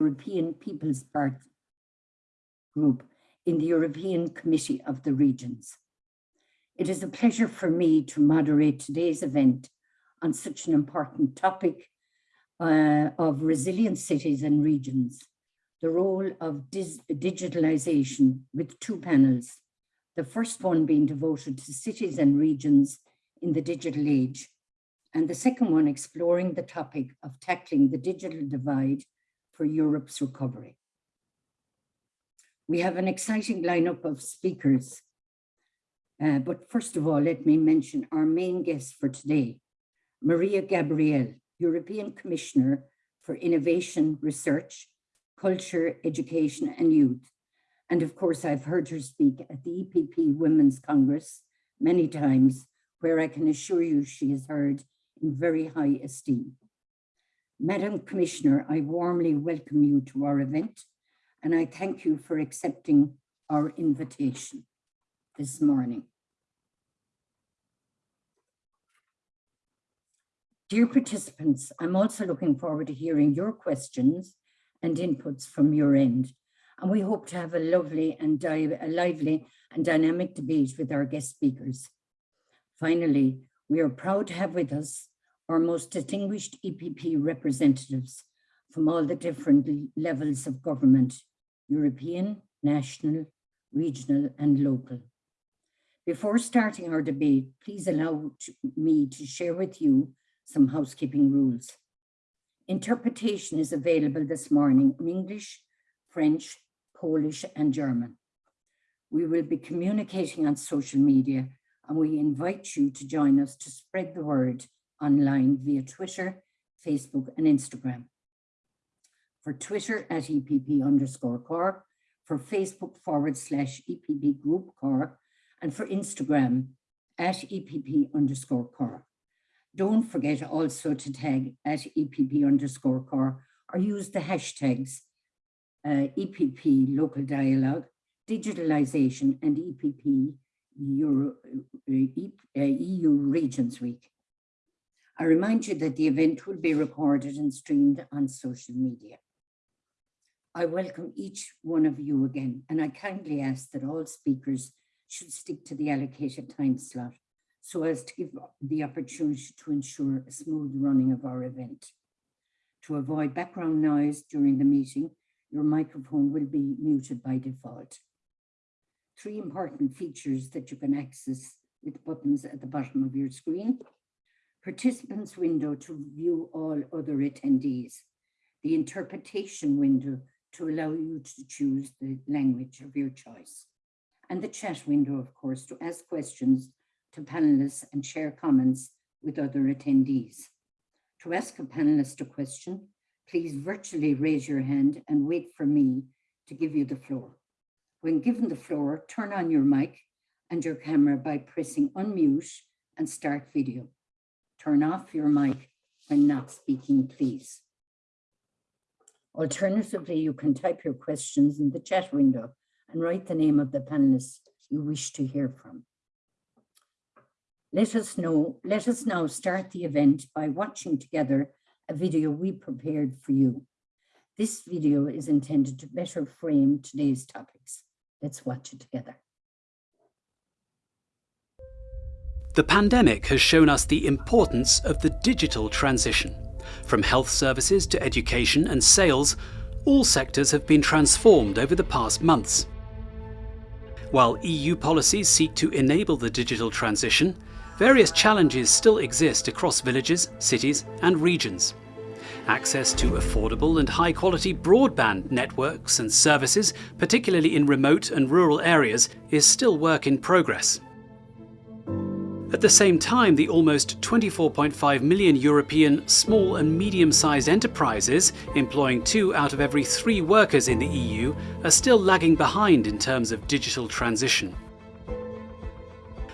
European People's Party Group in the European Committee of the Regions. It is a pleasure for me to moderate today's event on such an important topic uh, of resilient cities and regions, the role of digitalization with two panels, the first one being devoted to cities and regions in the digital age, and the second one exploring the topic of tackling the digital divide for Europe's recovery. We have an exciting lineup of speakers, uh, but first of all, let me mention our main guest for today, Mariya Gabriel, European Commissioner for Innovation, Research, Culture, Education and Youth. And of course, I've heard her speak at the EPP Women's Congress many times, where I can assure you she is heard in very high esteem. Madam Commissioner, I warmly welcome you to our event and I thank you for accepting our invitation this morning. Dear participants, I'm also looking forward to hearing your questions and inputs from your end. And we hope to have a lovely and a lively and dynamic debate with our guest speakers. Finally, we are proud to have with us our most distinguished EPP representatives from all the different levels of government, European, national, regional and local. Before starting our debate, please allow me to share with you some housekeeping rules. Interpretation is available this morning in English, French, Polish, and German. We will be communicating on social media and we invite you to join us to spread the word online via Twitter, Facebook, and Instagram. For Twitter at EPP underscore core, for Facebook forward slash EPP group core, and for Instagram at EPP underscore core. Don't forget also to tag at EPP underscore core or use the hashtags uh, EPP local dialogue, digitalization and EPP Euro, uh, EU uh, Regions Week. I remind you that the event will be recorded and streamed on social media. I welcome each one of you again, and I kindly ask that all speakers should stick to the allocated time slot so as to give the opportunity to ensure a smooth running of our event. To avoid background noise during the meeting, your microphone will be muted by default. Three important features that you can access with buttons at the bottom of your screen. Participants window to view all other attendees. The interpretation window to allow you to choose the language of your choice. And the chat window, of course, to ask questions to panelists and share comments with other attendees. To ask a panelist a question, please virtually raise your hand and wait for me to give you the floor. When given the floor, turn on your mic and your camera by pressing unmute and start video. Turn off your mic when not speaking, please. Alternatively, you can type your questions in the chat window and write the name of the panelist you wish to hear from. Let us know, let us now start the event by watching together a video we prepared for you. This video is intended to better frame today's topics. Let's watch it together. The pandemic has shown us the importance of the digital transition. From health services to education and sales, all sectors have been transformed over the past months. While EU policies seek to enable the digital transition, various challenges still exist across villages, cities and regions. Access to affordable and high-quality broadband networks and services, particularly in remote and rural areas, is still work in progress. At the same time, the almost 24.5 million European small and medium-sized enterprises, employing two out of every three workers in the EU, are still lagging behind in terms of digital transition.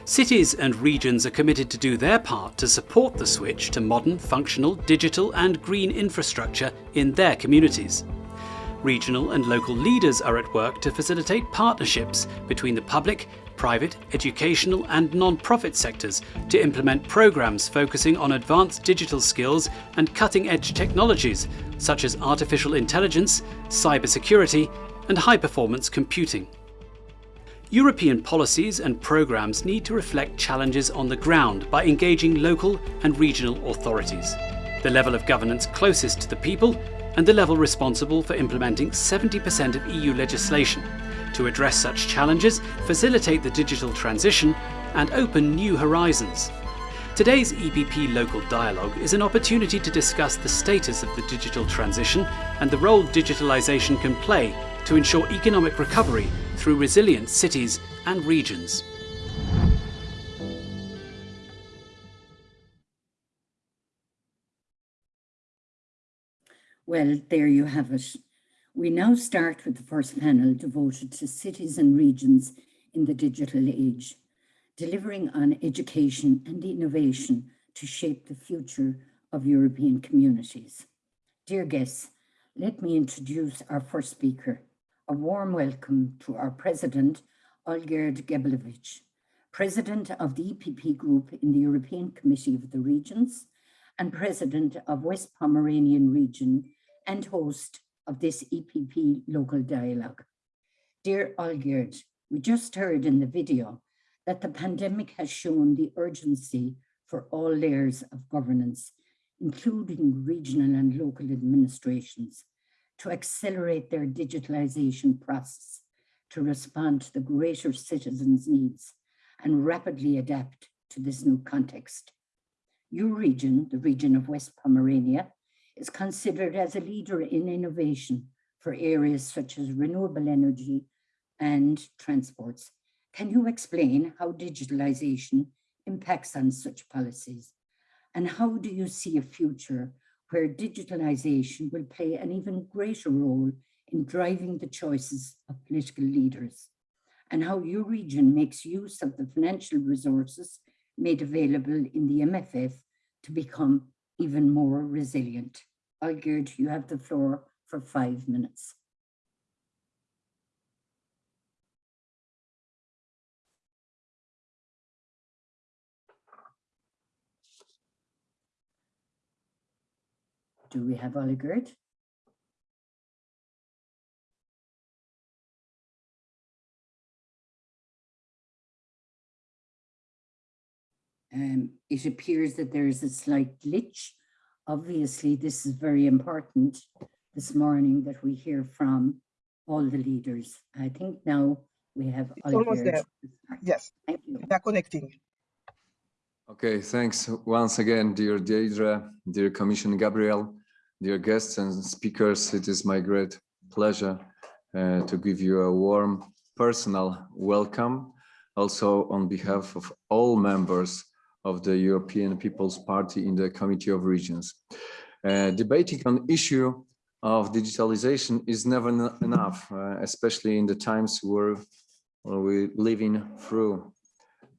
Cities and regions are committed to do their part to support the switch to modern, functional, digital and green infrastructure in their communities. Regional and local leaders are at work to facilitate partnerships between the public, private, educational and non-profit sectors to implement programs focusing on advanced digital skills and cutting-edge technologies such as artificial intelligence, cybersecurity and high-performance computing. European policies and programs need to reflect challenges on the ground by engaging local and regional authorities, the level of governance closest to the people and the level responsible for implementing 70% of EU legislation to address such challenges, facilitate the digital transition and open new horizons. Today's EPP Local Dialogue is an opportunity to discuss the status of the digital transition and the role digitalisation can play to ensure economic recovery through resilient cities and regions. Well, there you have it. We now start with the first panel devoted to cities and regions in the digital age, delivering on education and innovation to shape the future of European communities. Dear guests, let me introduce our first speaker. A warm welcome to our president, Olgierd Geblewicz, president of the EPP Group in the European Committee of the Regions and president of West Pomeranian Region and host of this EPP local dialogue. Dear Olgierd, we just heard in the video that the pandemic has shown the urgency for all layers of governance, including regional and local administrations, to accelerate their digitalization process to respond to the greater citizens' needs and rapidly adapt to this new context. Your region, the region of West Pomerania, is considered as a leader in innovation for areas such as renewable energy and transports. Can you explain how digitalization impacts on such policies? And how do you see a future where digitalization will play an even greater role in driving the choices of political leaders? And how your region makes use of the financial resources made available in the MFF to become even more resilient. Oh, Olgierd, you have the floor for five minutes. Do we have Olgierd? Um, it appears that there is a slight glitch. Obviously, this is very important this morning that we hear from all the leaders. I think now we have It's almost there. Yes, Thank you. they are connecting. Okay, thanks once again, dear Deidre, dear Commissioner Gabriel, dear guests and speakers. It is my great pleasure uh, to give you a warm personal welcome, also on behalf of all members of the European People's Party in the Committee of Regions. Uh, debating on issue of digitalization is never enough, uh, especially in the times we're, we're living through.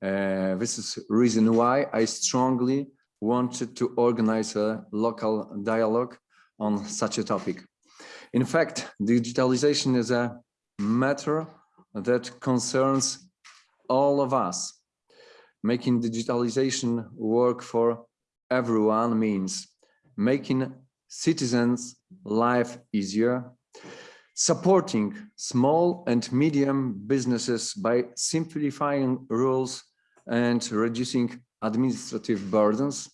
Uh, this is reason why I strongly wanted to organize a local dialogue on such a topic. In fact, digitalization is a matter that concerns all of us. Making digitalization work for everyone means making citizens' life easier, supporting small and medium businesses by simplifying rules and reducing administrative burdens,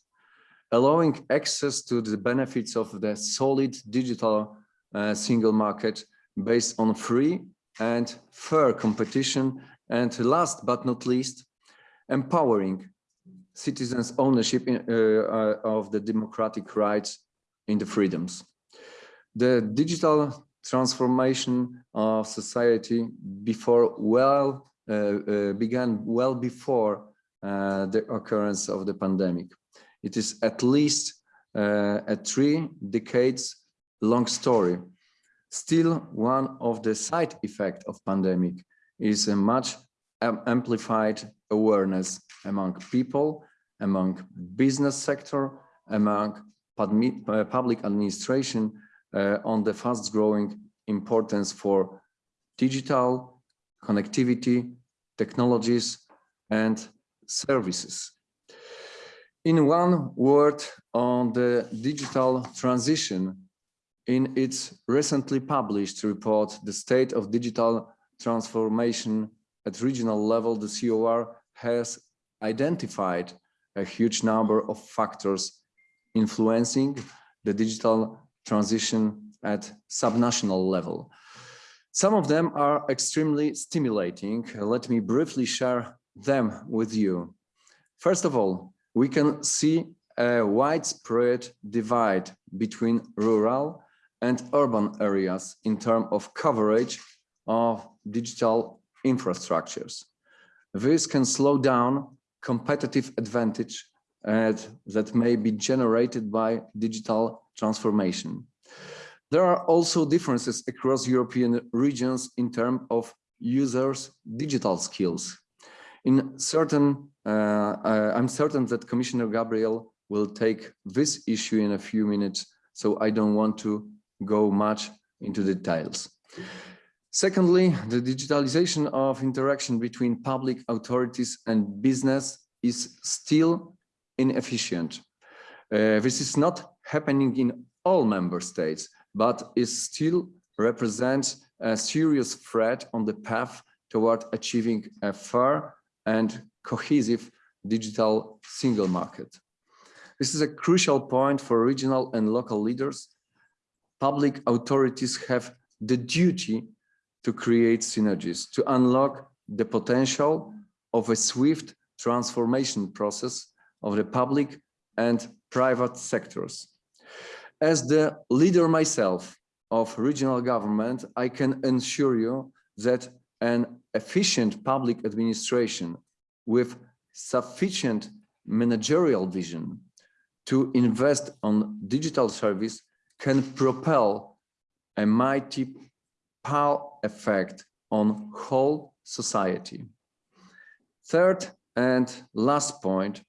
allowing access to the benefits of the solid digital uh, single market based on free and fair competition, and last but not least, empowering citizens' ownership in, uh, uh, of the democratic rights in the freedoms. The digital transformation of society before well uh, uh, began well before uh, the occurrence of the pandemic. It is at least uh, a three decades long story. Still, one of the side effects of pandemic is a much amplified awareness among people, among business sector, among uh, public administration uh, on the fast growing importance for digital connectivity technologies, and services. In one word on the digital transition, in its recently published report, The State of Digital Transformation at Regional Level, the COR has identified a huge number of factors influencing the digital transition at subnational level. Some of them are extremely stimulating. Let me briefly share them with you. First of all, we can see a widespread divide between rural and urban areas in terms of coverage of digital infrastructures. This can slow down competitive advantage uh, that may be generated by digital transformation. There are also differences across European regions in terms of users' digital skills. In certain, uh, uh, I'm certain that Commissioner Gabriel will take this issue in a few minutes, so I don't want to go much into details. Secondly, the digitalization of interaction between public authorities and business is still inefficient. Uh, this is not happening in all member states, but it still represents a serious threat on the path toward achieving a fair and cohesive digital single market. This is a crucial point for regional and local leaders. Public authorities have the duty to create synergies, to unlock the potential of a swift transformation process of the public and private sectors. As the leader myself of regional government, I can assure you that an efficient public administration with sufficient managerial vision to invest on digital service can propel a mighty power effect on whole society. Third and last point,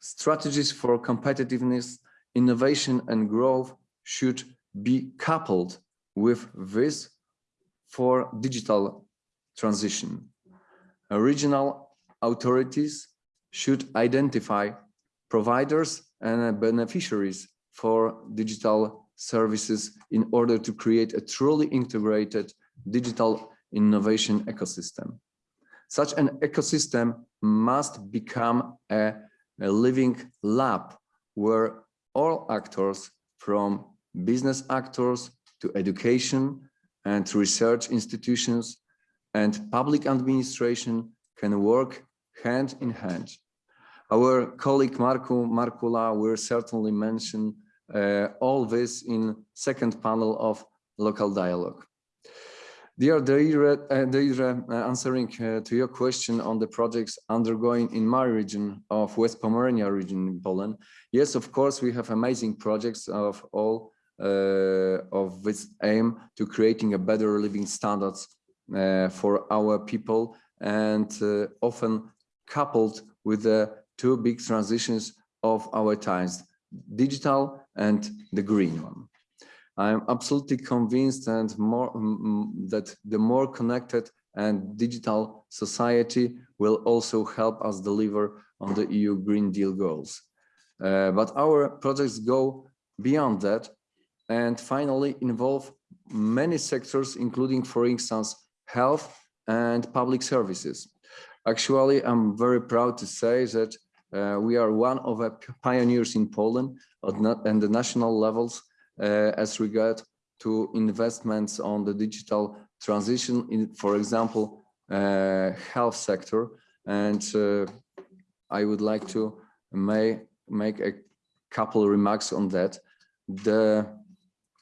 strategies for competitiveness, innovation and growth should be coupled with this for digital transition. Regional authorities should identify providers and beneficiaries for digital services in order to create a truly integrated digital innovation ecosystem. Such an ecosystem must become a, a living lab where all actors from business actors to education and research institutions and public administration can work hand in hand. Our colleague Markku Markkula will certainly mention all this in second panel of local dialogue. Dear Deira, uh, uh, answering uh, to your question on the projects undergoing in my region of West Pomerania region in Poland. Yes, of course, we have amazing projects of all uh, of this aim to creating a better living standards uh, for our people and uh, often coupled with the two big transitions of our times, digital and the green one. I'm absolutely convinced and more that the more connected and digital society will also help us deliver on the EU Green Deal goals. Uh, but our projects go beyond that and finally involve many sectors, including, for instance, health and public services. Actually, I'm very proud to say that uh, we are one of the pioneers in Poland and the national levels uh, as regard to investments on the digital transition in, for example, uh, health sector. And uh, I would like to may, make a couple remarks on that. The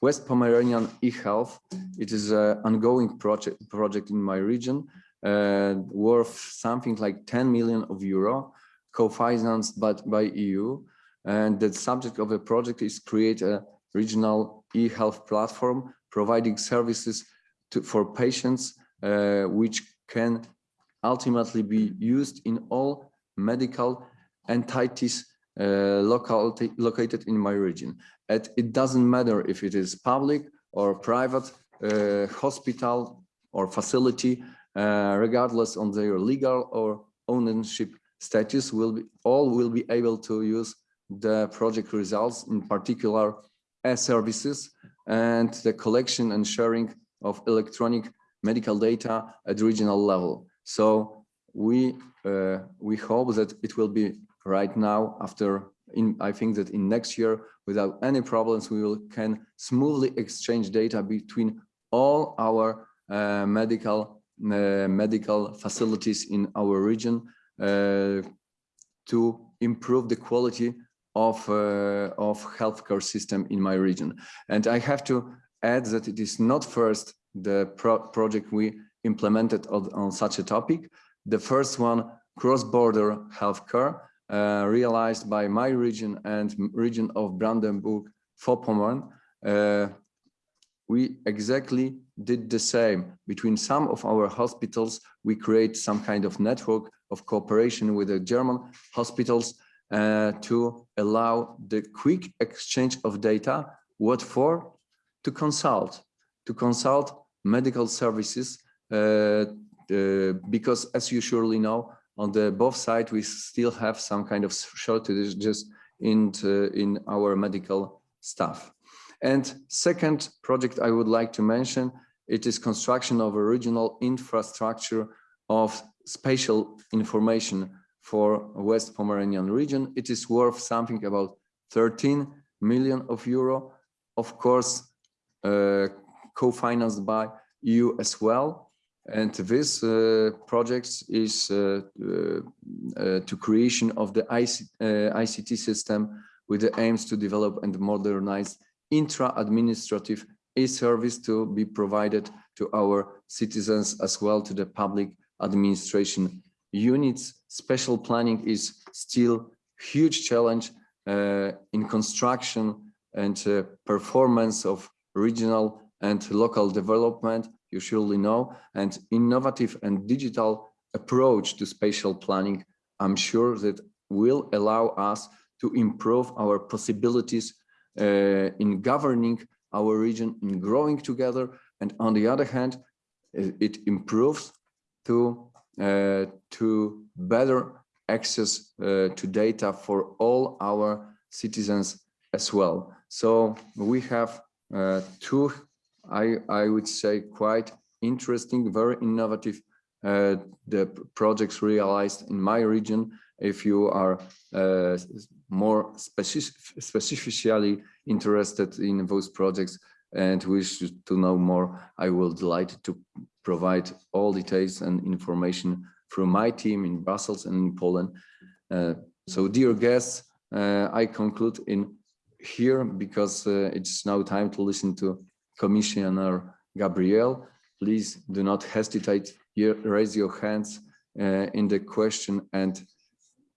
West Pomeranian eHealth, it is an ongoing project, project in my region, uh, worth something like 10 million of euro, co-financed by, by EU. And the subject of the project is create a regional e-health platform providing services to, for patients uh, which can ultimately be used in all medical entities uh, located in my region. And it doesn't matter if it is public or private uh, hospital or facility, uh, regardless on their legal or ownership status, will be all will be able to use the project results, in particular e-services and the collection and sharing of electronic medical data at regional level. So we uh, we hope that it will be right now after in I think that in next year without any problems we will can smoothly exchange data between all our uh, medical uh, medical facilities in our region uh, to improve the quality of uh, of healthcare system in my region and I have to add that it is not first the pro project we implemented on, on such a topic the first one cross-border healthcare uh, realized by my region and region of Brandenburg-Vorpommern. Uh, we exactly did the same between some of our hospitals. We create some kind of network of cooperation with the German hospitals uh, to allow the quick exchange of data. What for? To consult, to consult medical services, uh, uh, because as you surely know, on the both side, we still have some kind of shortages in, in our medical staff. And second project I would like to mention, it is construction of a regional infrastructure of spatial information for West Pomeranian region. It is worth something about 13 million of euro, of course, uh, co-financed by EU as well. And this uh, project is uh, uh, to creation of the IC, ICT system with the aims to develop and modernize intra-administrative e-service to be provided to our citizens as well to the public administration units. Spatial planning is still huge challenge uh, in construction and uh, performance of regional and local development you surely know, and innovative and digital approach to spatial planning, I'm sure that will allow us to improve our possibilities uh, in governing our region, in growing together. And on the other hand, it improves to, to better access uh, to data for all our citizens as well. So we have uh, two I, I would say quite interesting, very innovative uh, the projects realized in my region. If you are uh, more specific, specifically interested in those projects and wish to know more, I will delight to provide all details and information from my team in Brussels and in Poland. Uh, so dear guests, uh, I conclude in here because uh, it's now time to listen to Commissioner Gabriel, please do not hesitate, raise your hands uh, in the question and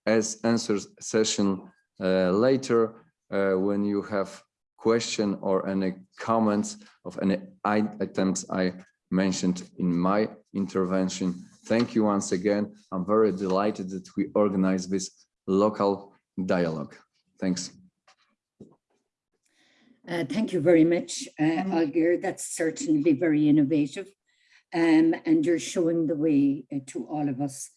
as answers session uh, later uh, when you have question or any comments of any items I mentioned in my intervention. Thank you once again. I'm very delighted that we organize this local dialogue. Thanks. Uh, thank you very much, uh, Olger. That's certainly very innovative. Um, and you're showing the way uh, to all of us.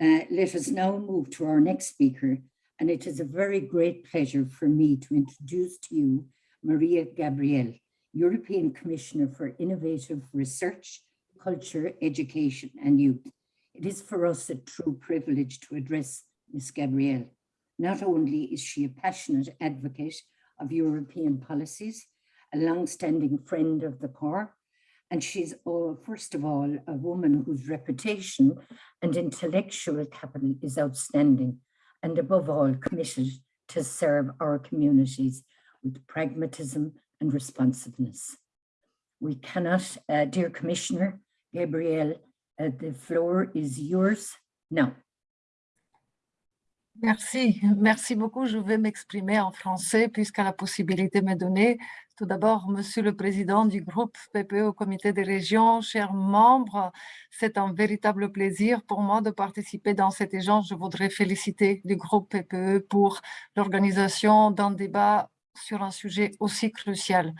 Uh, let us now move to our next speaker. And it is a very great pleasure for me to introduce to you Mariya Gabriel, European Commissioner for Innovative Research, Culture, Education and Youth. It is for us a true privilege to address Ms. Gabriel. Not only is she a passionate advocate of European policies, a long-standing friend of the core. And she's, oh, first of all, a woman whose reputation and intellectual capital is outstanding, and above all, committed to serve our communities with pragmatism and responsiveness. We cannot, uh, dear Commissioner Gabriel, uh, the floor is yours. Merci, merci beaucoup. Je vais m'exprimer en français puisque la possibilité m'est donnée. Tout d'abord, Monsieur le Président du groupe PPE au Comité des régions, chers membres, c'est un véritable plaisir pour moi de participer dans cet échange. Je voudrais féliciter du groupe PPE pour l'organisation d'un débat sur un sujet aussi crucial.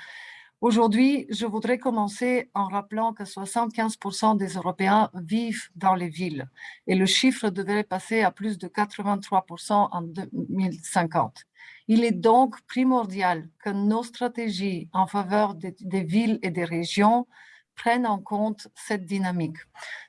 Aujourd'hui, je voudrais commencer en rappelant que 75% des Européens vivent dans les villes et le chiffre devrait passer à plus de 83% en 2050. Il est donc primordial que nos stratégies en faveur des, des villes et des régions prennent en compte cette dynamique.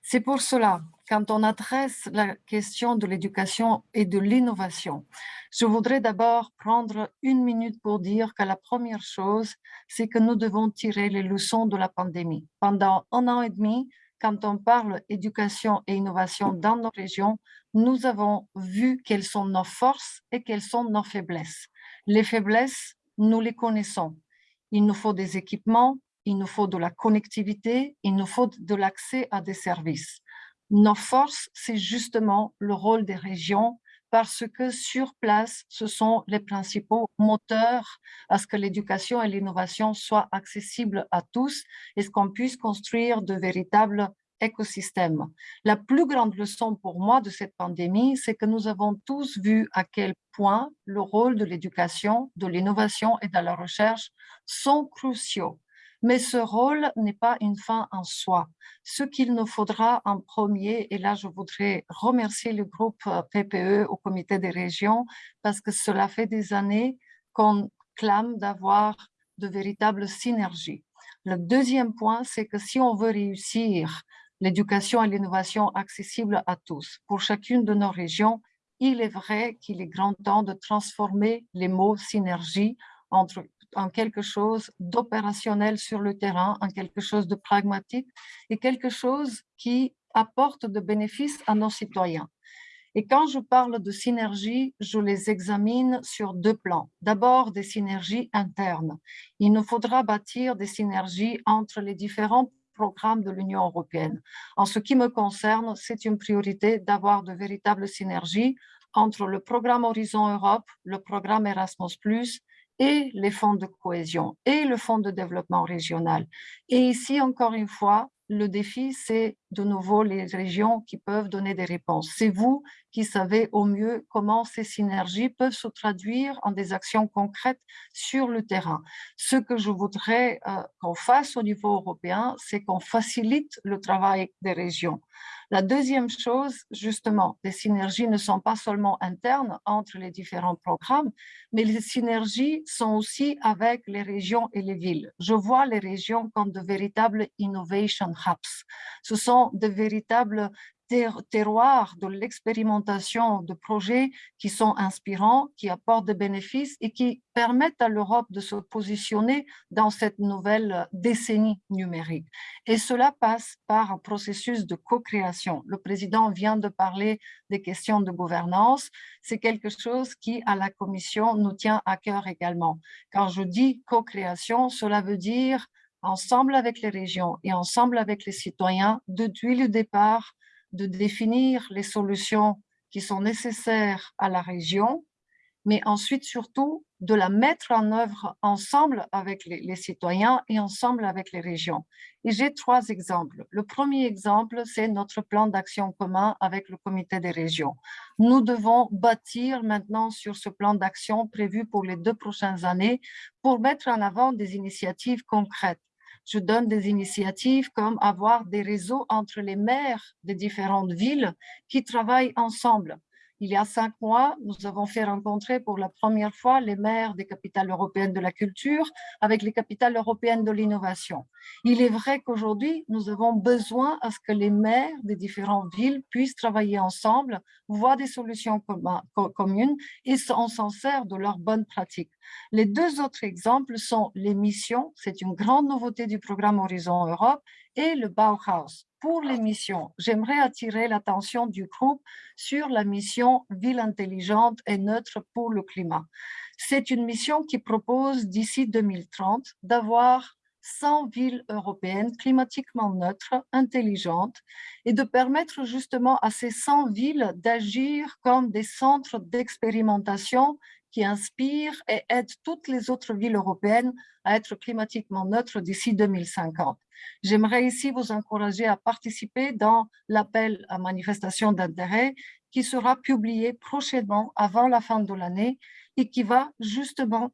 C'est pour cela, quand on adresse la question de l'éducation et de l'innovation, je voudrais d'abord prendre une minute pour dire que la première chose, c'est que nous devons tirer les leçons de la pandémie. Pendant un an et demi, quand on parle éducation et innovation dans nos régions, nous avons vu quelles sont nos forces et quelles sont nos faiblesses. Les faiblesses, nous les connaissons. Il nous faut des équipements, il nous faut de la connectivité, il nous faut de l'accès à des services. Nos forces, c'est justement le rôle des régions parce que sur place, ce sont les principaux moteurs à ce que l'éducation et l'innovation soient accessibles à tous et ce qu'on puisse construire de véritables écosystèmes. La plus grande leçon pour moi de cette pandémie, c'est que nous avons tous vu à quel point le rôle de l'éducation, de l'innovation et de la recherche sont cruciaux mais ce rôle n'est pas une fin en soi. Ce qu'il nous faudra en premier, et là je voudrais remercier le groupe euh, PPE au comité des régions, parce que cela fait des années qu'on clame d'avoir de véritables synergies. Le deuxième point, c'est que si on veut réussir l'éducation et l'innovation accessible à tous, pour chacune de nos régions, il est vrai qu'il est grand temps de transformer les mots synergie entre en quelque chose d'opérationnel sur le terrain, en quelque chose de pragmatique et quelque chose qui apporte de bénéfices à nos citoyens. Et quand je parle de synergies, je les examine sur deux plans. D'abord, des synergies internes. Il nous faudra bâtir des synergies entre les différents programmes de l'Union européenne. En ce qui me concerne, c'est une priorité d'avoir de véritables synergies entre le programme Horizon Europe, le programme Erasmus+, et les fonds de cohésion et le fonds de développement régional. Et ici, encore une fois, le défi, c'est de nouveau les régions qui peuvent donner des réponses. C'est vous qui savez au mieux comment ces synergies peuvent se traduire en des actions concrètes sur le terrain. Ce que je voudrais euh, qu'on fasse au niveau européen, c'est qu'on facilite le travail des régions. La deuxième chose, justement, les synergies ne sont pas seulement internes entre les différents programmes, mais les synergies sont aussi avec les régions et les villes. Je vois les régions comme de véritables innovation hubs. Ce sont de véritables terroir de l'expérimentation de projets qui sont inspirants, qui apportent des bénéfices et qui permettent à l'Europe de se positionner dans cette nouvelle décennie numérique. Et cela passe par un processus de co-création. Le président vient de parler des questions de gouvernance. C'est quelque chose qui, à la Commission, nous tient à cœur également. Quand je dis co-création, cela veut dire ensemble avec les régions et ensemble avec les citoyens, depuis le départ, de définir les solutions qui sont nécessaires à la région, mais ensuite surtout de la mettre en œuvre ensemble avec les, citoyens et ensemble avec les régions. Et j'ai trois exemples. Le premier exemple, c'est notre plan d'action commun avec le comité des régions. Nous devons bâtir maintenant sur ce plan d'action prévu pour les deux prochaines années pour mettre en avant des initiatives concrètes je donne des initiatives comme avoir des réseaux entre les maires des différentes villes qui travaillent ensemble. Il y a cinq mois, nous avons fait rencontrer pour la première fois les maires des capitales européennes de la culture avec les capitales européennes de l'innovation. Il est vrai qu'aujourd'hui, nous avons besoin à ce que les maires des différentes villes puissent travailler ensemble, voir des solutions communes et s'en sert de leurs bonnes pratiques. Les deux autres exemples sont les missions, c'est une grande nouveauté du programme Horizon Europe, et le Bauhaus. Pour les missions, j'aimerais attirer l'attention du groupe sur la mission Ville intelligente et neutre pour le climat. C'est une mission qui propose d'ici 2030 d'avoir 100 villes européennes climatiquement neutres, intelligentes, et de permettre justement à ces 100 villes d'agir comme des centres d'expérimentation qui inspirent et aident toutes les autres villes européennes à être climatiquement neutres d'ici 2050. J'aimerais ici vous encourager à participer dans l'appel à manifestation d'intérêt qui sera publié prochainement avant la fin de l'année et qui va justement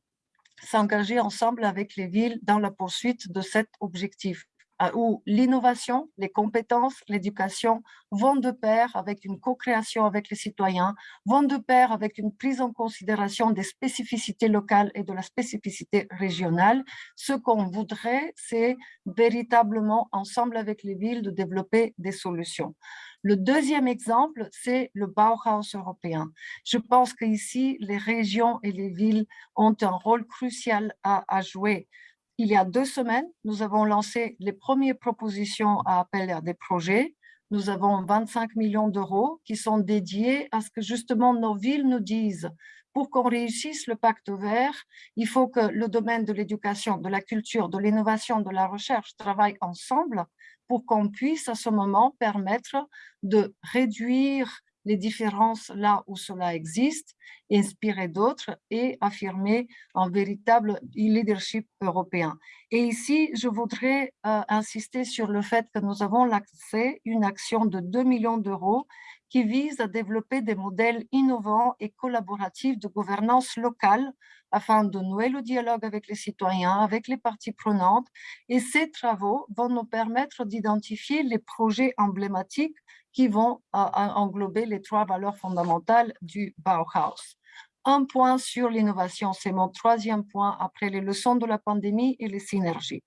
s'engager ensemble avec les villes dans la poursuite de cet objectif où l'innovation, les compétences, l'éducation vont de pair avec une co-création avec les citoyens, vont de pair avec une prise en considération des spécificités locales et de la spécificité régionale. Ce qu'on voudrait, c'est véritablement, ensemble avec les villes, de développer des solutions. Le deuxième exemple, c'est le Bauhaus européen. Je pense qu'ici, les régions et les villes ont un rôle crucial à, à jouer il y a deux semaines, nous avons lancé les premières propositions à appel à des projets. Nous avons 25 millions d'euros qui sont dédiés à ce que justement nos villes nous disent pour qu'on réussisse le pacte vert, il faut que le domaine de l'éducation, de la culture, de l'innovation, de la recherche travaillent ensemble pour qu'on puisse à ce moment permettre de réduire les différences là où cela existe, inspirer d'autres et affirmer un véritable leadership européen. Et ici, je voudrais euh, insister sur le fait que nous avons lancé une action de 2 millions d'euros qui vise à développer des modèles innovants et collaboratifs de gouvernance locale afin de nouer le dialogue avec les citoyens, avec les parties prenantes. Et ces travaux vont nous permettre d'identifier les projets emblématiques qui vont englober les trois valeurs fondamentales du Bauhaus. Un point sur l'innovation, c'est mon troisième point après les leçons de la pandémie et les synergies.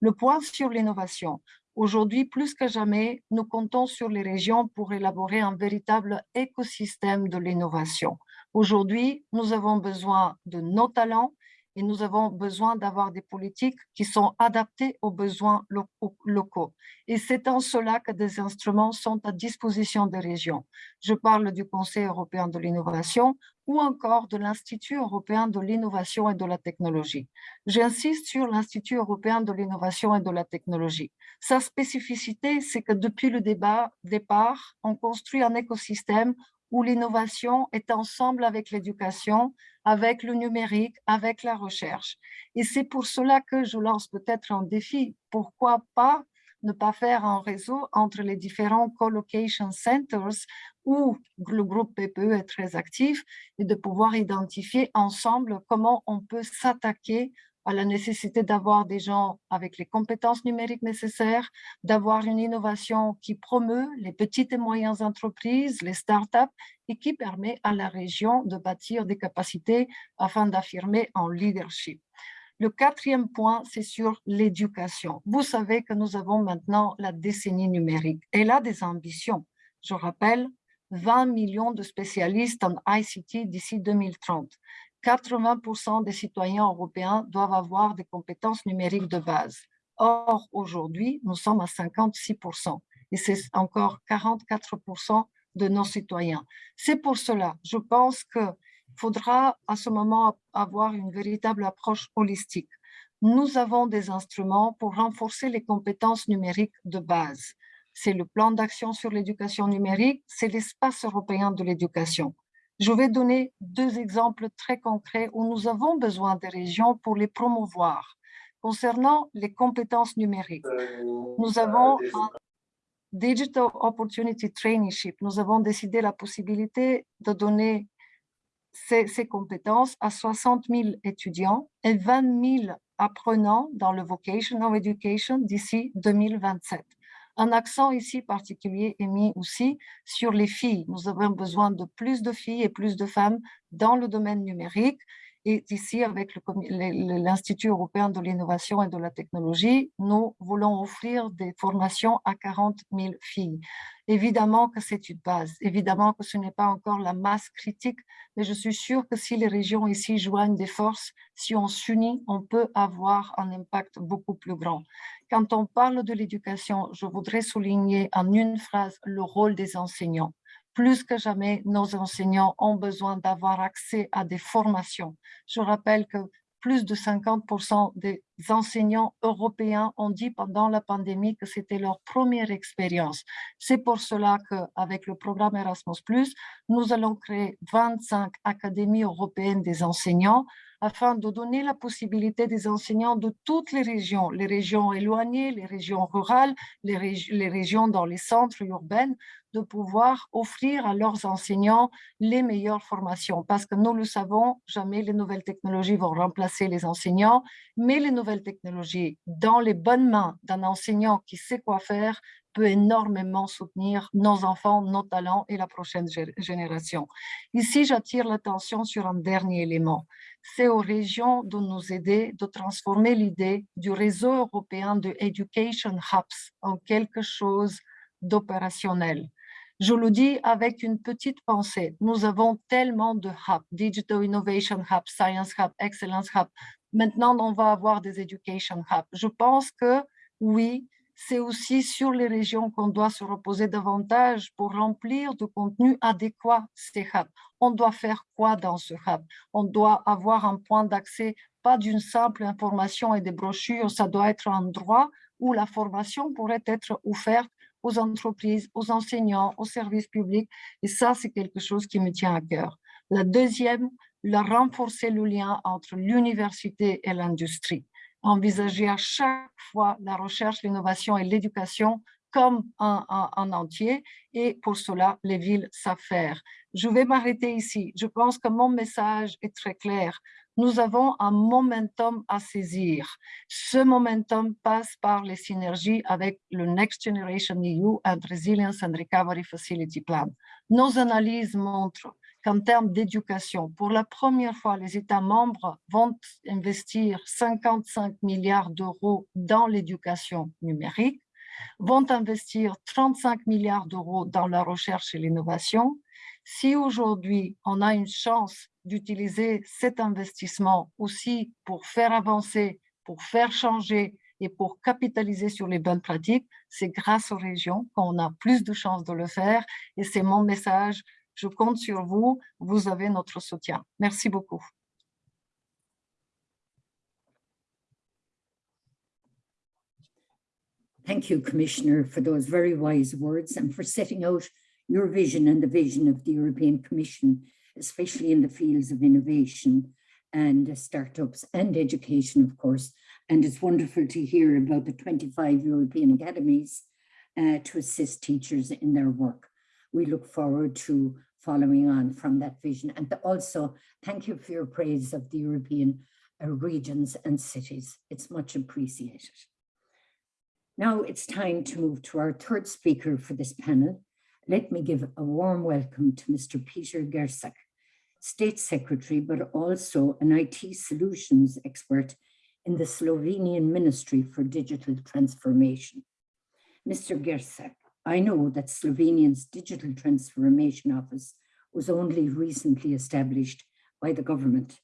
Le point sur l'innovation. Aujourd'hui, plus que jamais, nous comptons sur les régions pour élaborer un véritable écosystème de l'innovation. Aujourd'hui, nous avons besoin de nos talents, et nous avons besoin d'avoir des politiques qui sont adaptées aux besoins locaux. Et c'est en cela que des instruments sont à disposition des régions. Je parle du Conseil européen de l'innovation ou encore de l'Institut européen de l'innovation et de la technologie. J'insiste sur l'Institut européen de l'innovation et de la technologie. Sa spécificité, c'est que depuis le débat, départ, on construit un écosystème où l'innovation est ensemble avec l'éducation, avec le numérique, avec la recherche. Et c'est pour cela que je lance peut-être un défi. Pourquoi pas ne pas faire un réseau entre les différents collocation centers où le groupe PPE est très actif et de pouvoir identifier ensemble comment on peut s'attaquer à la nécessité d'avoir des gens avec les compétences numériques nécessaires, d'avoir une innovation qui promeut les petites et moyennes entreprises, les startups, et qui permet à la région de bâtir des capacités afin d'affirmer un leadership. Le quatrième point, c'est sur l'éducation. Vous savez que nous avons maintenant la décennie numérique. Elle a des ambitions. Je rappelle, 20 millions de spécialistes en ICT d'ici 2030. 80% des citoyens européens doivent avoir des compétences numériques de base. Or, aujourd'hui, nous sommes à 56% et c'est encore 44% de nos citoyens. C'est pour cela, je pense qu'il faudra à ce moment avoir une véritable approche holistique. Nous avons des instruments pour renforcer les compétences numériques de base. C'est le plan d'action sur l'éducation numérique, c'est l'espace européen de l'éducation. Je vais donner deux exemples très concrets où nous avons besoin des régions pour les promouvoir. Concernant les compétences numériques, nous avons un Digital Opportunity Traineeship. Nous avons décidé la possibilité de donner ces, ces compétences à 60 000 étudiants et 20 000 apprenants dans le Vocational Education d'ici 2027. Un accent ici particulier est mis aussi sur les filles. Nous avons besoin de plus de filles et plus de femmes dans le domaine numérique. Et ici, avec l'Institut européen de l'innovation et de la technologie, nous voulons offrir des formations à 40 000 filles. Évidemment que c'est une base, évidemment que ce n'est pas encore la masse critique, mais je suis sûre que si les régions ici joignent des forces, si on s'unit, on peut avoir un impact beaucoup plus grand. Quand on parle de l'éducation, je voudrais souligner en une phrase le rôle des enseignants. Plus que jamais, nos enseignants ont besoin d'avoir accès à des formations. Je rappelle que plus de 50% des enseignants européens ont dit pendant la pandémie que c'était leur première expérience. C'est pour cela qu'avec le programme Erasmus+, nous allons créer 25 académies européennes des enseignants afin de donner la possibilité des enseignants de toutes les régions, les régions éloignées, les régions rurales, les, les régions dans les centres urbains, de pouvoir offrir à leurs enseignants les meilleures formations. Parce que nous le savons, jamais les nouvelles technologies vont remplacer les enseignants, mais les nouvelles technologies dans les bonnes mains d'un enseignant qui sait quoi faire peut énormément soutenir nos enfants, nos talents et la prochaine gé- génération. Ici, j'attire l'attention sur un dernier élément. C'est aux régions de nous aider de transformer l'idée du réseau européen de Education Hubs en quelque chose d'opérationnel. Je le dis avec une petite pensée. Nous avons tellement de hubs, Digital Innovation Hub, Science Hub, Excellence Hub. Maintenant, on va avoir des Education Hubs. Je pense que oui, c'est aussi sur les régions qu'on doit se reposer davantage pour remplir de contenu adéquat ces hubs. On doit faire quoi dans ce hub? On doit avoir un point d'accès, pas d'une simple information et des brochures, ça doit être un endroit où la formation pourrait être offerte aux entreprises, aux enseignants, aux services publics. Et ça, c'est quelque chose qui me tient à cœur. La deuxième, la renforcer le lien entre l'université et l'industrie. Envisager à chaque fois la recherche, l'innovation et l'éducation comme un, un, un entier. Et pour cela, les villes savent faire. Je vais m'arrêter ici. Je pense que mon message est très clair. Nous avons un momentum à saisir. Ce momentum passe par les synergies avec le Next Generation EU and Resilience and Recovery Facility Plan. Nos analyses montrent qu'en termes d'éducation, pour la première fois, les États membres vont investir 55 milliards d'euros dans l'éducation numérique, vont investir 35 milliards d'euros dans la recherche et l'innovation. Si aujourd'hui, on a une chance d'utiliser cet investissement aussi pour faire avancer, pour faire changer et pour capitaliser sur les bonnes pratiques, c'est grâce aux régions qu'on a plus de chances de le faire. Et c'est mon message. Je compte sur vous. Vous avez notre soutien. Merci beaucoup. Thank you, Commissioner, for those very wise words and for setting out your vision and the vision of the European Commission, especially in the fields of innovation and startups and education, of course. And it's wonderful to hear about the 25 European academies uh, to assist teachers in their work. We look forward to following on from that vision. And also, thank you for your praise of the European uh, regions and cities. It's much appreciated. Now it's time to move to our third speaker for this panel. Let me give a warm welcome to Mr. Peter Gersak, State Secretary, but also an IT solutions expert in the Slovenian Ministry for Digital Transformation. Mr. Gersak, I know that Slovenia's Digital Transformation Office was only recently established by the government.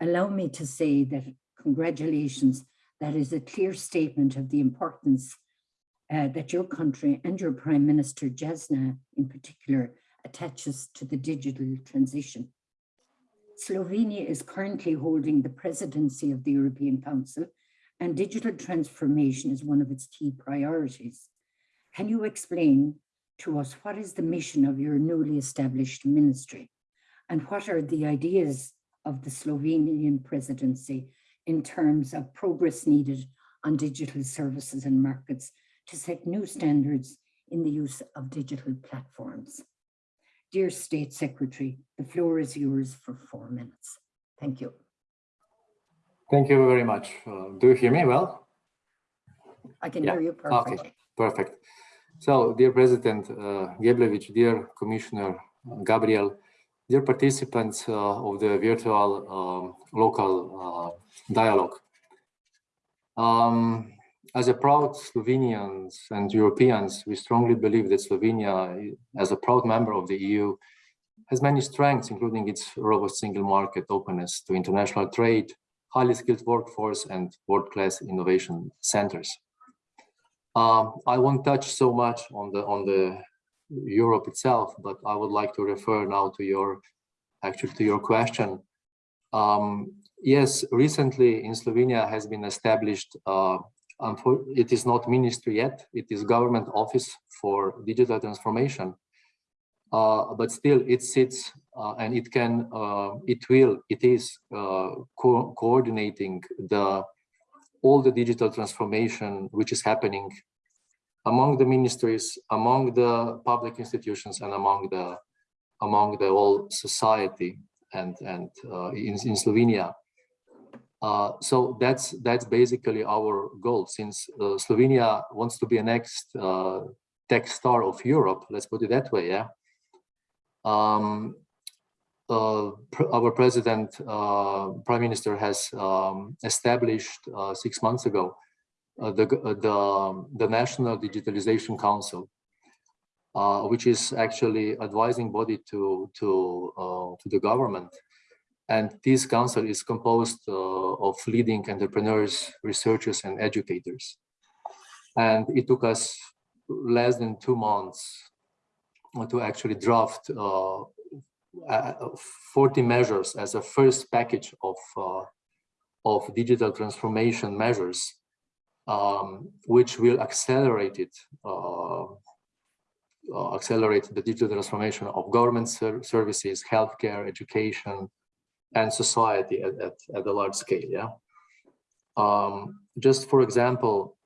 Allow me to say that congratulations that is a clear statement of the importance uh, that your country and your Prime Minister, Janša in particular, attaches to the digital transition. Slovenia is currently holding the presidency of the European Council and digital transformation is one of its key priorities. Can you explain to us what is the mission of your newly established ministry and what are the ideas of the Slovenian presidency in terms of progress needed on digital services and markets to set new standards in the use of digital platforms. Dear State Secretary, the floor is yours for four minutes. Thank you. Thank you very much. Uh, do you hear me well? I can Yeah, hear you perfectly. Okay, Perfect. So, dear President uh, Geblewicz, dear Commissioner uh, Gabriel, dear participants uh, of the virtual um, local uh, dialogue. Um, as a proud Slovenians and Europeans, we strongly believe that Slovenia, as a proud member of the EU, has many strengths, including its robust single market openness to international trade, highly skilled workforce, and world-class innovation centers. Um, I won't touch so much on the on the Europe itself, but I would like to refer now to your actually to your question. Um, yes, recently in Slovenia has been established. Uh, it is not ministry yet; it is government office for digital transformation. Uh, but still, it sits uh, and it can, uh, it will, it is uh, co coordinating the all the digital transformation which is happening among the ministries, among the public institutions, and among the among the whole society and and uh, in, in Slovenia. Uh, so that's that's basically our goal. Since uh, Slovenia wants to be a next uh, tech star of Europe, let's put it that way, yeah. Um, uh, pr our president, uh, prime minister, has um, established six months ago the the the National Digitalization Council, uh, which is actually advising body to to uh, to the government. And this council is composed uh, of leading entrepreneurs, researchers, and educators. And it took us less than two months to actually draft uh, 40 measures as a first package of uh, of digital transformation measures, um, which will accelerate it uh, uh, accelerate the digital transformation of government ser services, healthcare, education, and society at, at, at a large scale. Yeah. Um, just for example,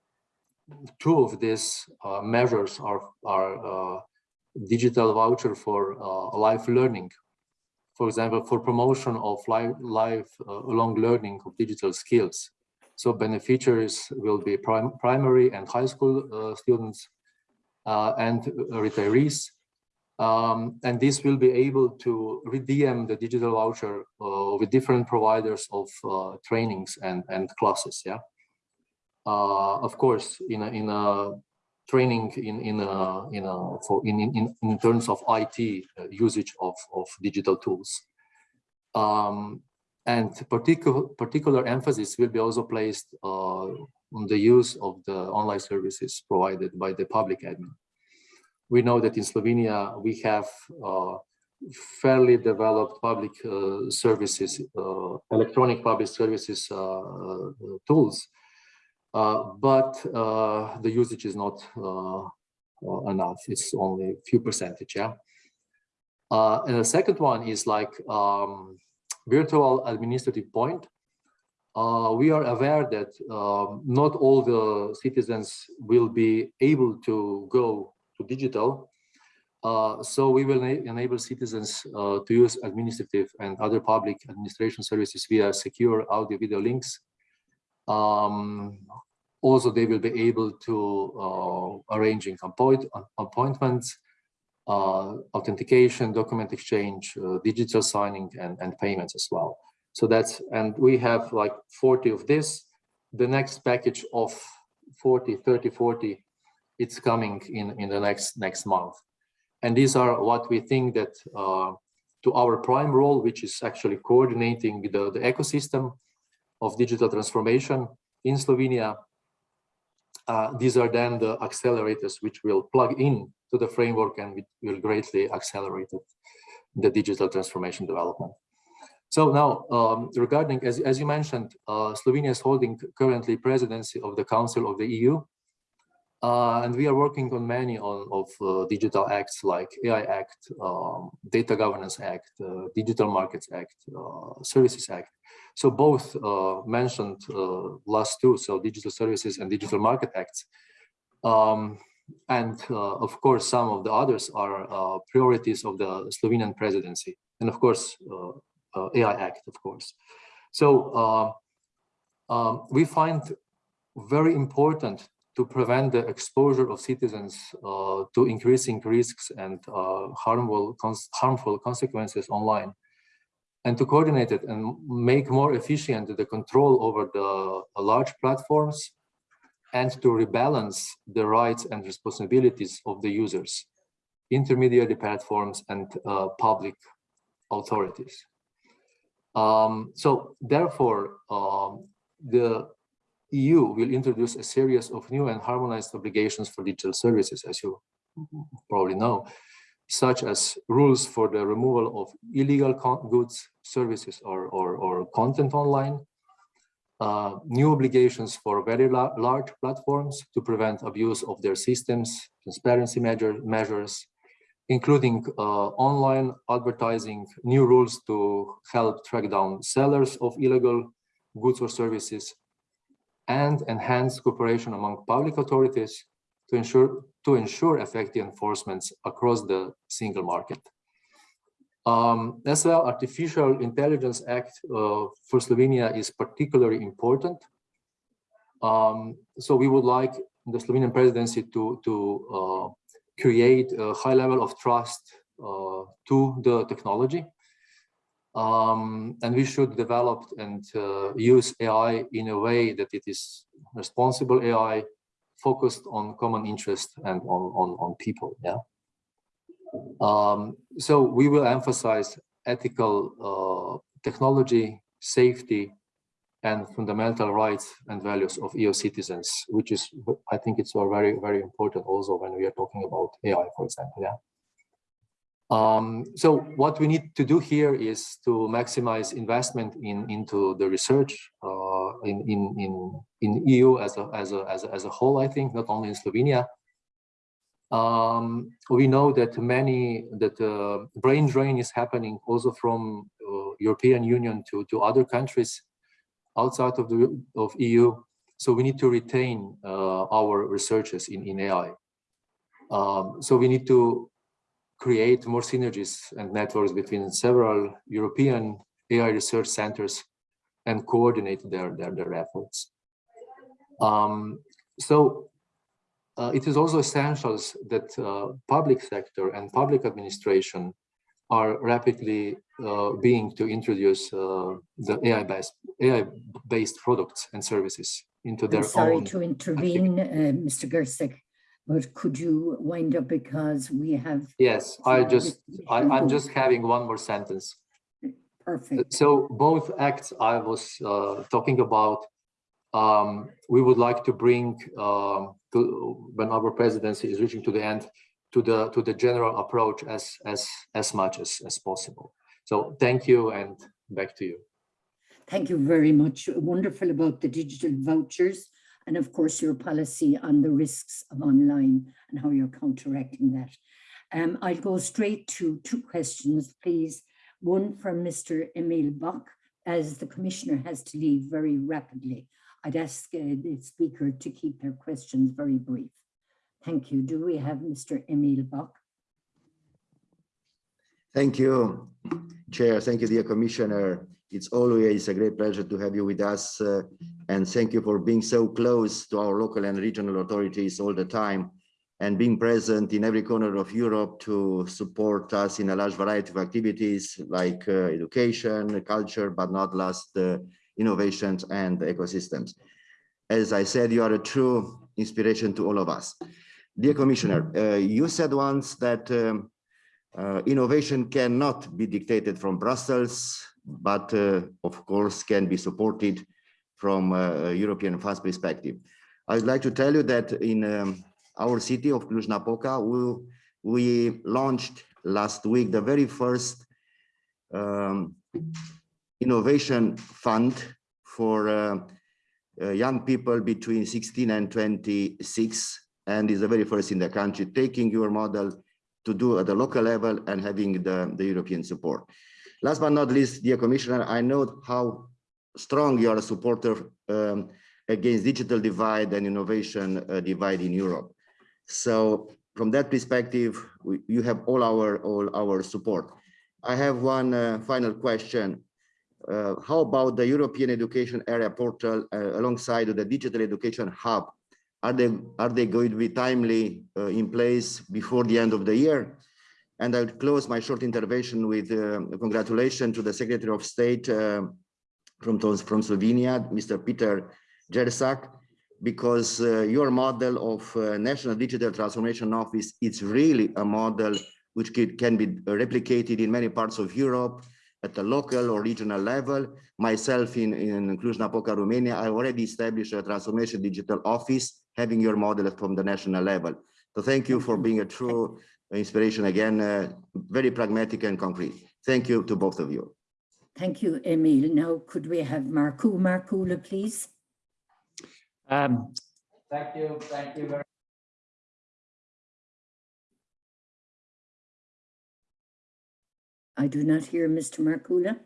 two of these uh, measures are, are uh, digital voucher for uh, life learning. For example, for promotion of life, life uh, long learning of digital skills. So beneficiaries will be prim primary and high school uh, students uh, and retirees. Um, and this will be able to redeem the digital voucher uh, with different providers of uh, trainings and, and classes. Yeah. of course, in a, in a training in in a, in a, for in, in in terms of IT usage of of digital tools. Um, and particular particular emphasis will be also placed uh, on the use of the online services provided by the public admin. We know that in Slovenia we have uh, fairly developed public uh, services, uh, electronic public services uh, uh, tools, but the usage is not enough. It's only a few percentage, yeah. and the second one is like um, virtual administrative point. Uh, we are aware that um, not all the citizens will be able to go to digital. Uh, so we will enable citizens uh, to use administrative and other public administration services via secure audio video links. Um, also, they will be able to uh, arranging appoint appointments, uh, authentication, document exchange, uh, digital signing, and, and payments as well. So that's, and we have like 40 of this. The next package of 40, 30, 40, it's coming in, in the next, next month. And these are what we think that uh, to our prime role, which is actually coordinating the, the ecosystem of digital transformation in Slovenia. Uh, these are then the accelerators which will plug in to the framework and will greatly accelerate it, the digital transformation development. So now, um, regarding, as, as you mentioned, uh, Slovenia is holding currently presidency of the Council of the EU. Uh, and we are working on many on, of uh, digital acts like AI Act, um, Data Governance Act, uh, Digital Markets Act, uh, Services Act. So both uh, mentioned last two, so Digital Services and Digital Market Acts. Um, and uh, of course, some of the others are uh, priorities of the Slovenian presidency. And of course, uh, AI Act, of course. So um, we find very important to prevent the exposure of citizens uh, to increasing risks and uh, harmful, cons harmful consequences online and to coordinate it and make more efficient the control over the uh, large platforms and to rebalance the rights and responsibilities of the users, intermediary platforms, and uh, public authorities. Um, so therefore, um, the EU will introduce a series of new and harmonized obligations for digital services, as you probably know, such as rules for the removal of illegal goods, services, or, or, or content online, uh, new obligations for very la large platforms to prevent abuse of their systems, transparency measure, measures, including uh, online advertising, new rules to help track down sellers of illegal goods or services, and enhance cooperation among public authorities to ensure to ensure effective enforcements across the single market. Um, as well, Artificial Intelligence Act uh, for Slovenia is particularly important. Um, so we would like the Slovenian presidency to, to uh, create a high level of trust uh, to the technology. Um, and we should develop and uh, use AI in a way that it is responsible AI focused on common interest and on, on, on people. Yeah. Um, so we will emphasize ethical uh, technology, safety, and fundamental rights and values of EU citizens, which is, I think it's very, very important also when we are talking about AI, for example. Yeah. Um, so what we need to do here is to maximize investment in into the research uh, in, in in in EU as a as a as a as a whole. I think not only in Slovenia. Um, we know that many that uh, brain drain is happening also from uh, European Union to to other countries outside of the of EU. So we need to retain uh, our researchers in in AI. Um, so we need to create more synergies and networks between several European AI research centers and coordinate their, their, their efforts. Um, so uh, it is also essential that uh, public sector and public administration are rapidly uh, being to introduce uh, the AI-based AI-based products and services into their I'm sorry own. to intervene, uh, Mr. Gersak, but could you wind up because we have Yes, I just, I, I'm just having one more sentence. perfect. So both acts I was uh, talking about, um, we would like to bring um, to when our presidency is reaching to the end, to the to the general approach as as as much as as possible. So thank you and back to you. Thank you very much. Wonderful about the digital vouchers and of course your policy on the risks of online and how you're counteracting that. Um, I'll go straight to two questions, please. One from Mr. Emil Boc, as the commissioner has to leave very rapidly. I'd ask uh, the speaker to keep their questions very brief. Thank you. Do we have Mr. Emil Boc? Thank you, Chair. Thank you, dear Commissioner. It's always a great pleasure to have you with us. uh, and thank you for being so close to our local and regional authorities all the time and being present in every corner of Europe to support us in a large variety of activities like uh, education, culture, but not last uh, innovations and ecosystems. As I said, you are a true inspiration to all of us. Dear Commissioner, uh, you said once that um, uh, innovation cannot be dictated from Brussels, but uh, of course can be supported from a European funds perspective. I'd like to tell you that in um, our city of Cluj-Napoca, we, we launched last week the very first um, innovation fund for uh, uh, young people between 16 and 26 and is the very first in the country taking your model to do at the local level and having the, the European support. Last but not least, dear Commissioner, I know how strong you are a supporter um, against digital divide and innovation uh, divide in Europe. So from that perspective, we, you have all our all our support. I have one uh, final question. Uh, how about the European Education Area Portal uh, alongside the Digital Education Hub? Are they are they going to be timely uh, in place before the end of the year? And I'll close my short intervention with uh, congratulations to the Secretary of State uh, from, from Slovenia, Mr. Peter Gersak, because uh, your model of National Digital Transformation Office is really a model which can, can be replicated in many parts of Europe at the local or regional level. Myself in, in Cluj-Napoca, Romania, I already established a transformation digital office having your model from the national level. So thank you for being a true inspiration again, uh, very pragmatic and concrete. Thank you to both of you. Thank you, Emil. Now, could we have Markku Markkula, please? Um, thank you, thank you very much. I do not hear Mr. Markkula.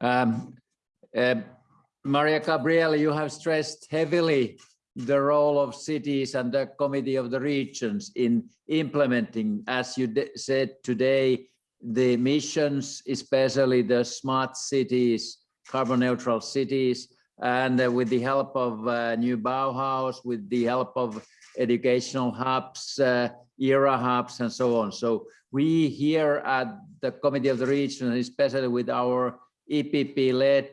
Um, uh, Mariya Gabriel, you have stressed heavily the role of cities and the Committee of the Regions in implementing, as you said today, the missions, especially the smart cities, carbon neutral cities, and uh, with the help of uh, new Bauhaus, with the help of educational hubs, uh, ERA hubs, and so on. So we here at the Committee of the Region, especially with our EPP-led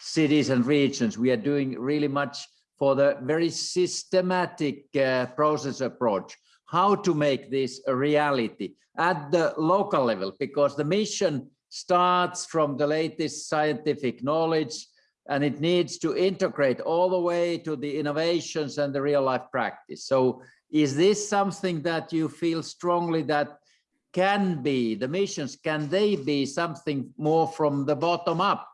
cities and regions, we are doing really much for the very systematic uh, process approach, how to make this a reality at the local level, because the mission starts from the latest scientific knowledge and it needs to integrate all the way to the innovations and the real life practice. So is this something that you feel strongly that can be, the missions, can they be something more from the bottom up?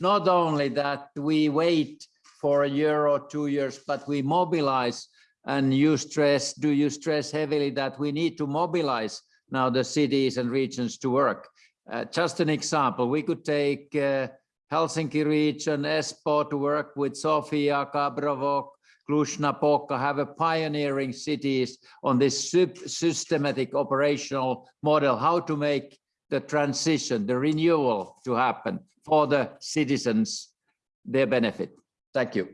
Not only that we wait for a year or two years, but we mobilize and you stress, do you stress heavily that we need to mobilize now the cities and regions to work? Uh, just an example, we could take uh, Helsinki region, Espoo to work with Sofia, Gabrovo, Cluj-Napoca, have a pioneering cities on this systematic operational model, how to make the transition, the renewal to happen for the citizens, their benefit. Thank you.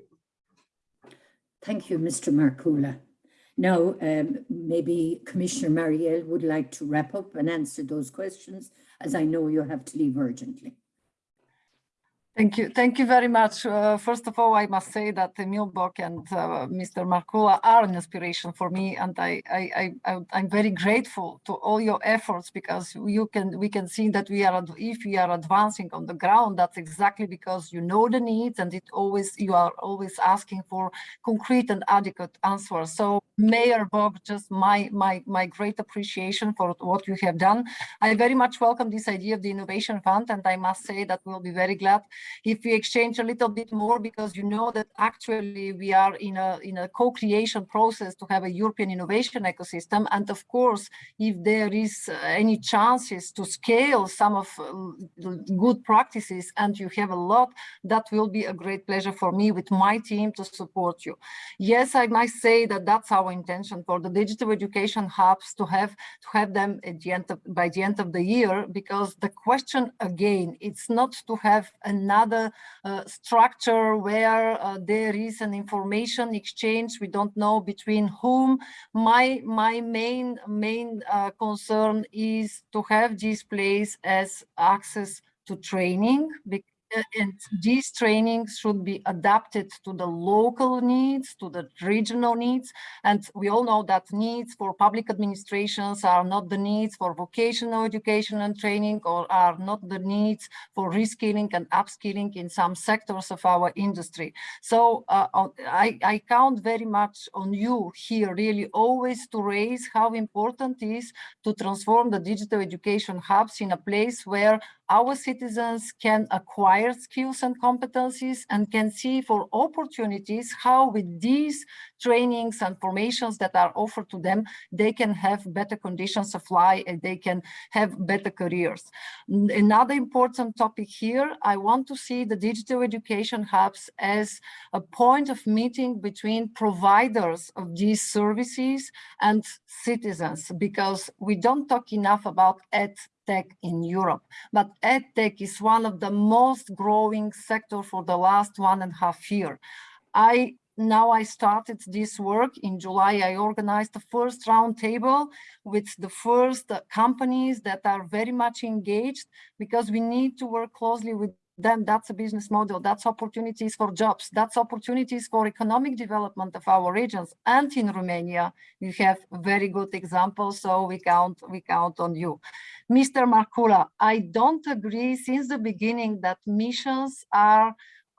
Thank you, Mr. Markkula. Now, um, maybe Commissioner Marielle would like to wrap up and answer those questions, as I know you have to leave urgently. Thank you. Thank you very much. Uh, first of all, I must say that Emil Boc and uh, Mr. Markkula are an inspiration for me, and I, I, I, I'm very grateful to all your efforts because you can, we can see that we are, if we are advancing on the ground, that's exactly because you know the needs, and it always, you are always asking for concrete and adequate answers. So, Mayor Boc, just my, my, my great appreciation for what you have done. I very much welcome this idea of the Innovation Fund, and I must say that we'll be very glad if we exchange a little bit more because you know that actually we are in a in a co-creation process to have a European innovation ecosystem. And of course if there is uh, any chances to scale some of uh, good practices and you have a lot that will be a great pleasure for me with my team to support you. Yes I might say that that's our intention for the digital education hubs to have to have them at the end of, by the end of the year because the question again it's not to have another another uh, structure where uh, there is an information exchange. We don't know between whom. My my main main uh, concern is to have this place as access to training and these trainings should be adapted to the local needs, to the regional needs. And we all know that needs for public administrations are not the needs for vocational education and training or are not the needs for reskilling and upskilling in some sectors of our industry. So uh, I, I count very much on you here really always to raise how important it is to transform the digital education hubs in a place where our citizens can acquire skills and competencies and can see for opportunities how with these trainings and formations that are offered to them, they can have better conditions of life and they can have better careers. Another important topic here, I want to see the digital education hubs as a point of meeting between providers of these services and citizens, because we don't talk enough about ed tech in Europe. But EdTech is one of the most growing sector for the last one and a half year. I now I started this work in July. I organized the first roundtable with the first uh, companies that are very much engaged because we need to work closely with then that's a business model. That's opportunities for jobs. That's opportunities for economic development of our regions. And in Romania, you have very good examples. So we count, we count on you. Mr. Markkula, I don't agree since the beginning that missions are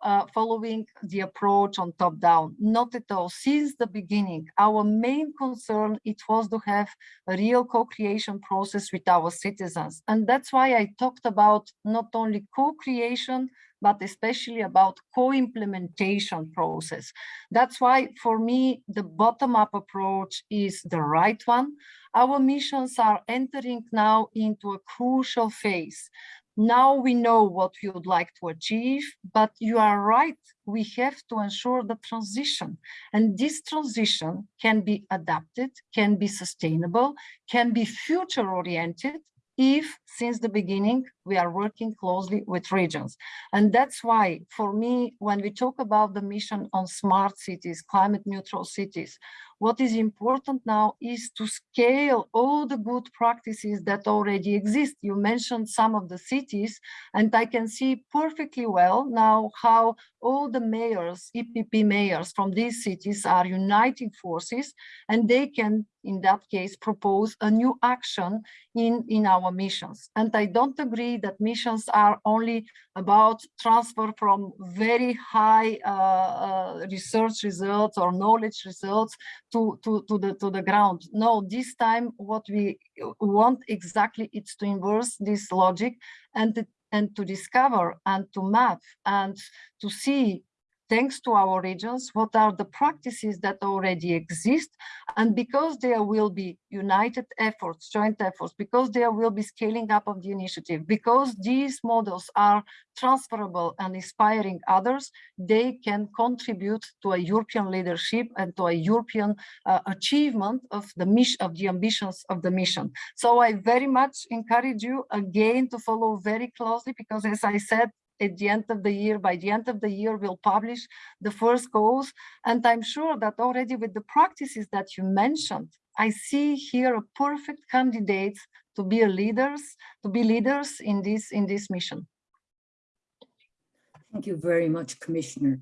uh, following the approach on top down. Not at all. Since the beginning, our main concern, it was to have a real co-creation process with our citizens. And that's why I talked about not only co-creation, but especially about co-implementation process. That's why for me, the bottom-up approach is the right one. Our missions are entering now into a crucial phase. Now we know what we would like to achieve, but you are right, we have to ensure the transition. And this transition can be adapted, can be sustainable, can be future oriented, if since the beginning we are working closely with regions. And that's why for me, when we talk about the mission on smart cities, climate neutral cities, what is important now is to scale all the good practices that already exist. You mentioned some of the cities, and I can see perfectly well now how all the mayors, EPP mayors from these cities are uniting forces, and they can, in that case, propose a new action in, in our missions. And I don't agree that missions are only about transfer from very high uh, uh, research results or knowledge results to, to, to, the, to the ground. No, this time what we want exactly is to inverse this logic and, and to discover and to map and to see thanks to our regions, what are the practices that already exist. And because there will be united efforts, joint efforts, because there will be scaling up of the initiative, because these models are transferable and inspiring others, they can contribute to a European leadership and to a European uh, achievement of the mission, of the ambitions of the mission. So I very much encourage you again to follow very closely, because as I said, at the end of the year, by the end of the year, we'll publish the first goals. And I'm sure that already with the practices that you mentioned, I see here a perfect candidate to be a leaders, to be leaders in this, in this mission. Thank you very much, Commissioner.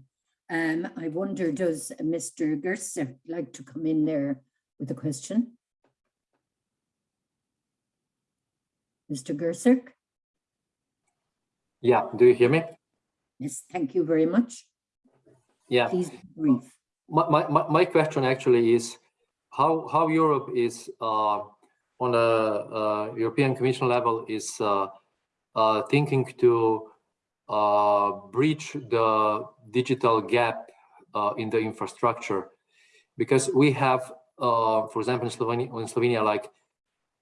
Um, I wonder, does Mr. Gersak like to come in there with a question? Mr. Gersak? Yeah, do you hear me? Yes, thank you very much. Yeah. Please be brief. My, my, my- my question actually is how, how Europe is uh, on a uh, European Commission level is uh, uh, thinking to uh, breach the digital gap uh, in the infrastructure. Because we have, uh, for example, in Slovenia, in Slovenia, like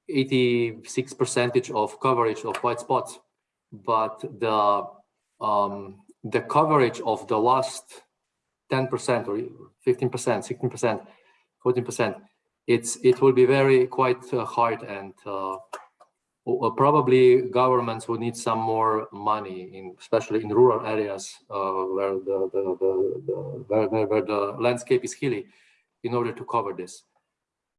86 percentage of coverage of white spots but the um, the coverage of the last 10% or 15%, 16%, 14%, it's it will be very quite uh, hard and uh, probably governments will need some more money in especially in rural areas uh, where the, the, the, the where, where, the landscape is hilly in order to cover this.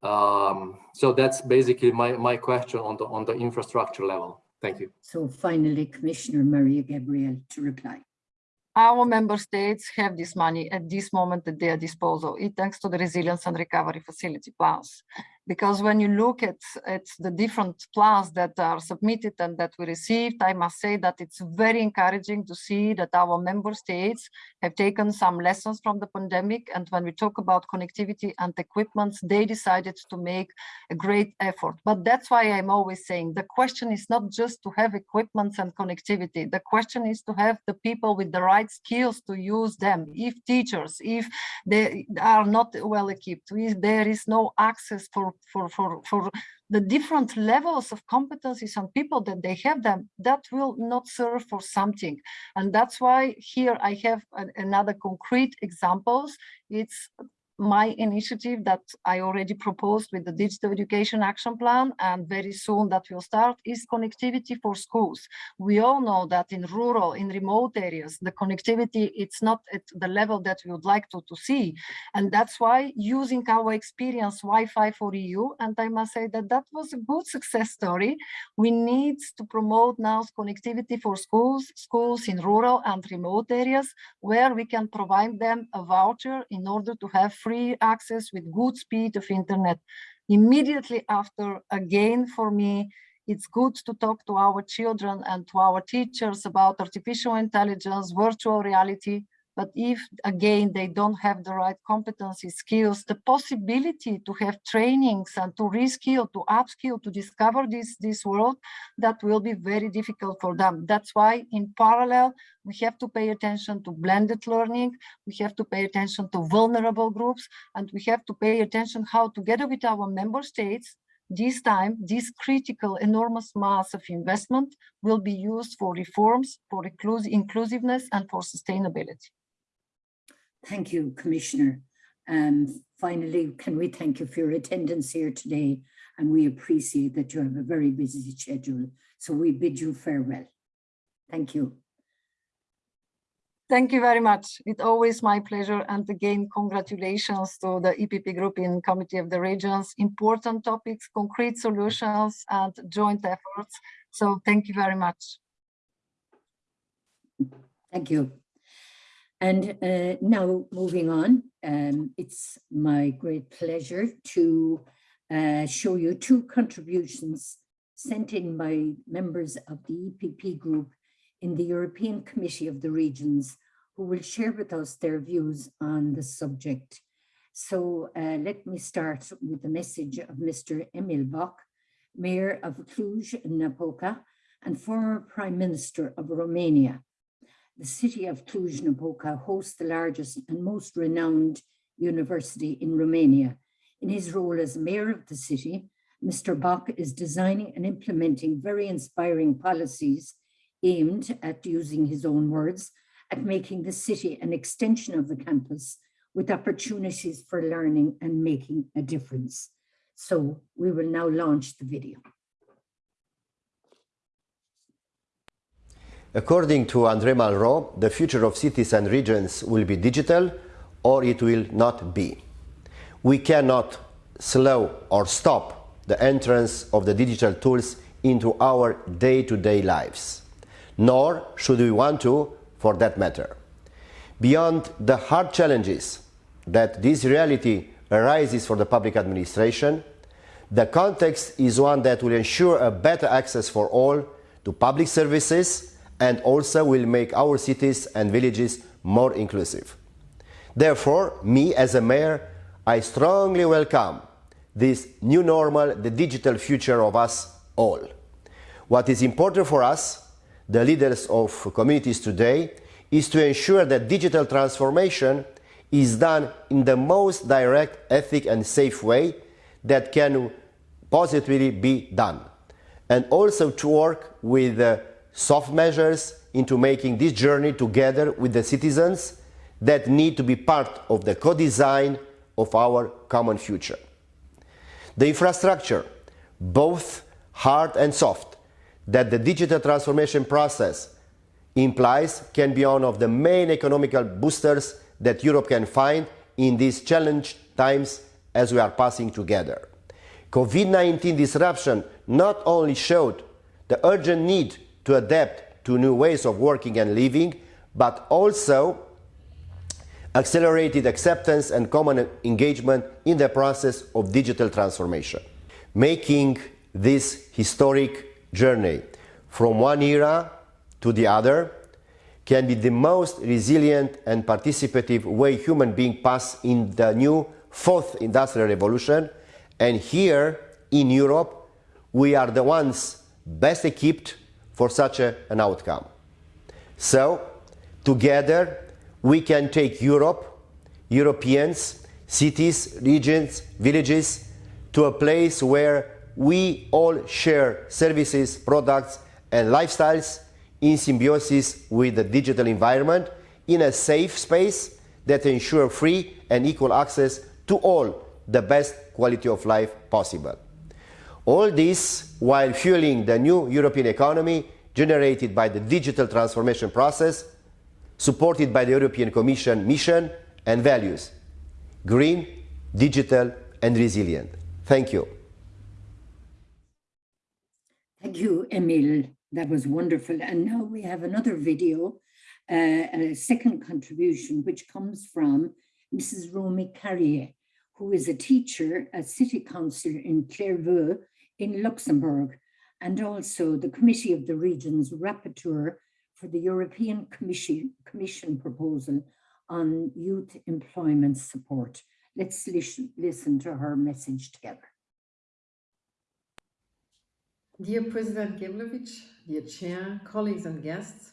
Um, so that's basically my my question on the on the infrastructure level. Thank you. So finally, Commissioner Mariya Gabriel to reply. Our member states have this money at this moment at their disposal, it thanks to the resilience and recovery facility plans because when you look at, at the different plans that are submitted and that we received, I must say that it's very encouraging to see that our member states have taken some lessons from the pandemic. And when we talk about connectivity and equipment, they decided to make a great effort. But that's why I'm always saying the question is not just to have equipment and connectivity. The question is to have the people with the right skills to use them. If teachers, if they are not well equipped, if there is no access for for, for, for the different levels of competencies and people that they have them, that will not serve for something. And that's why here I have an, another concrete examples. It's my initiative that I already proposed with the Digital Education Action Plan and very soon that will start is connectivity for schools. We all know that in rural, in remote areas, the connectivity, it's not at the level that we would like to, to see. And that's why using our experience Wi-Fi for EU, and I must say that that was a good success story. We need to promote now connectivity for schools, schools in rural and remote areas where we can provide them a voucher in order to have free access with good speed of internet. Immediately after, again, for me, it's good to talk to our children and to our teachers about artificial intelligence, virtual reality, But if, again, they don't have the right competency skills, the possibility to have trainings and to reskill, to upskill, to discover this, this world, that will be very difficult for them. That's why in parallel, we have to pay attention to blended learning. We have to pay attention to vulnerable groups, and we have to pay attention how together with our member states, this time, this critical enormous mass of investment will be used for reforms, for inclusiveness and for sustainability. Thank you, Commissioner. Um, finally, can we thank you for your attendance here today? And we appreciate that you have a very busy schedule. So we bid you farewell. Thank you. Thank you very much. It's always my pleasure. And again, congratulations to the EPP group in Committee of the Regions. Important topics, concrete solutions and joint efforts. So thank you very much. Thank you. And uh, now moving on, um, it's my great pleasure to uh, show you two contributions sent in by members of the EPP group in the European Committee of the Regions who will share with us their views on the subject. So uh, let me start with the message of Mr. Emil Boc, Mayor of Cluj-Napoca and former Prime Minister of Romania. The city of Cluj-Napoca hosts the largest and most renowned university in Romania. In his role as mayor of the city, Mr. Boc is designing and implementing very inspiring policies aimed at using his own words, at making the city an extension of the campus with opportunities for learning and making a difference. So we will now launch the video. According to André Malraux, the future of cities and regions will be digital or it will not be. We cannot slow or stop the entrance of the digital tools into our day-to-day -day lives, nor should we want to for that matter. Beyond the hard challenges that this reality arises for the public administration, the context is one that will ensure a better access for all to public services and also will make our cities and villages more inclusive. Therefore, me as a mayor, I strongly welcome this new normal, the digital future of us all. What is important for us the leaders of communities today is to ensure that digital transformation is done in the most direct, ethic and safe way that can positively be done. And also to work with uh, soft measures into making this journey together with the citizens that need to be part of the co-design of our common future. The infrastructure, both hard and soft, that the digital transformation process implies can be one of the main economical boosters that Europe can find in these challenged times as we are passing together. COVID-19 disruption not only showed the urgent need to adapt to new ways of working and living, but also accelerated acceptance and common engagement in the process of digital transformation, making this historic journey from one era to the other can be the most resilient and participative way human beings pass in the new fourth industrial revolution. And here in Europe, we are the ones best equipped for such a, an outcome. So together we can take Europe, Europeans, cities, regions, villages to a place where we all share services, products, and lifestyles in symbiosis with the digital environment in a safe space that ensure free and equal access to all the best quality of life possible. All this while fueling the new European economy generated by the digital transformation process, supported by the European Commission mission and values, green, digital and resilient. Thank you. Thank you, Emil. That was wonderful. And now we have another video, uh, a second contribution, which comes from Mrs. Romy Karier, who is a teacher, a city councillor in Clervaux in Luxembourg, and also the Committee of the Regions Rapporteur for the European Commission, Commission proposal on youth employment support. Let's listen, listen to her message together. Dear President Geblewicz, dear Chair, colleagues and guests,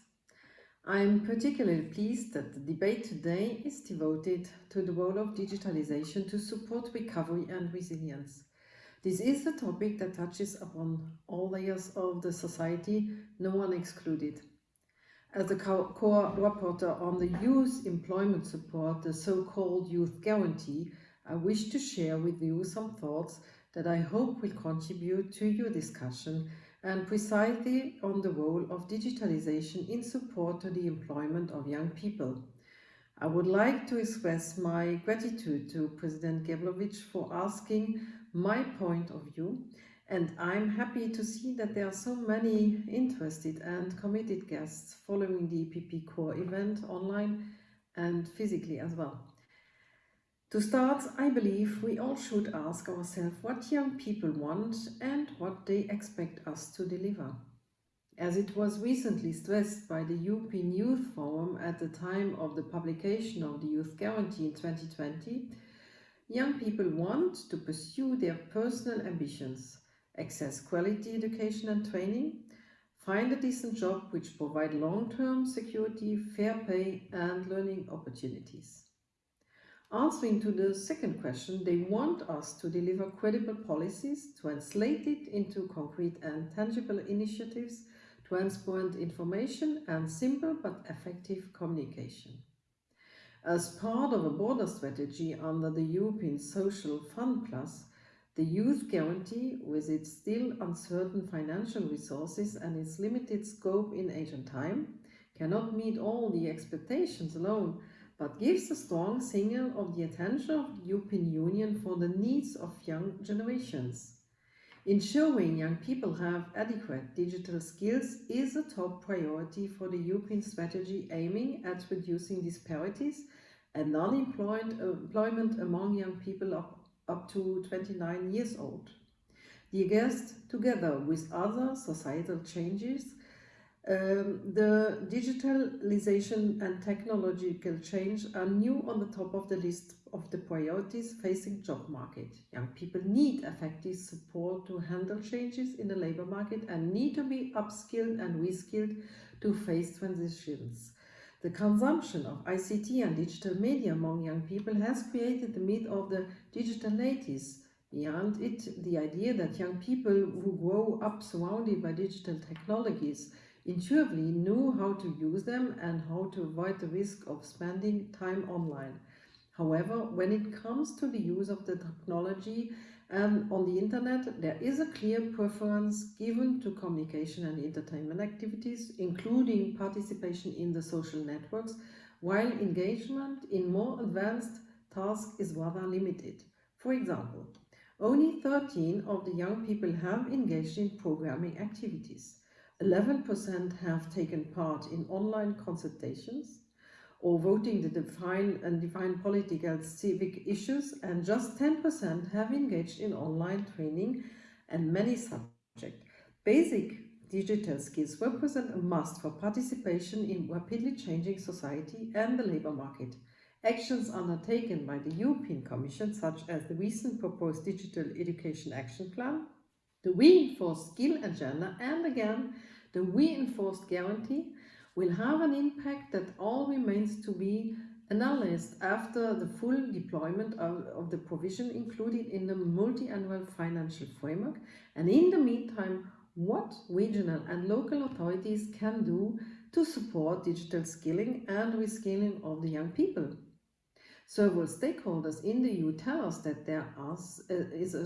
I am particularly pleased that the debate today is devoted to the role of digitalization to support recovery and resilience. This is a topic that touches upon all layers of the society, no one excluded. As the co-rapporteur on the youth employment support, the so-called Youth Guarantee, I wish to share with you some thoughts that I hope will contribute to your discussion and precisely on the role of digitalization in support to the employment of young people. I would like to express my gratitude to President Geblewicz for asking my point of view and I'm happy to see that there are so many interested and committed guests following the EPP core event online and physically as well. To start, I believe we all should ask ourselves what young people want and what they expect us to deliver. As it was recently stressed by the European Youth Forum at the time of the publication of the Youth Guarantee in 2020, young people want to pursue their personal ambitions, access quality education and training, find a decent job which provide long-term security, fair pay and learning opportunities. Answering to the second question, they want us to deliver credible policies, translate it into concrete and tangible initiatives, transparent information and simple but effective communication. As part of a border strategy under the European Social Fund Plus, the Youth Guarantee, with its still uncertain financial resources and its limited scope in age and time, cannot meet all the expectations alone, but gives a strong signal of the attention of the European Union for the needs of young generations. Ensuring young people have adequate digital skills is a top priority for the European strategy aiming at reducing disparities and unemployment among young people up, up to 29 years old. The guest, together with other societal changes, um, the digitalization and technological change are new on the top of the list of the priorities facing job market. Young people need effective support to handle changes in the labor market and need to be upskilled and reskilled to face transitions. The consumption of ICT and digital media among young people has created the myth of the digital natives. Beyond it, the idea that young people who grow up surrounded by digital technologies intuitively knew how to use them and how to avoid the risk of spending time online. However, when it comes to the use of the technology and on the internet, there is a clear preference given to communication and entertainment activities, including participation in the social networks, while engagement in more advanced tasks is rather limited. For example, only 13 of the young people have engaged in programming activities. 11% have taken part in online consultations or voting to define and define political civic issues and just 10% have engaged in online training and many subjects. Basic digital skills represent a must for participation in rapidly changing society and the labour market. Actions undertaken by the European Commission, such as the recent proposed Digital Education Action Plan, the reinforced skill agenda and again the reinforced guarantee will have an impact that all remains to be analyzed after the full deployment of, of the provision included in the multi-annual financial framework and in the meantime what regional and local authorities can do to support digital skilling and reskilling of the young people. Several stakeholders in the EU tell us that there uh, is a,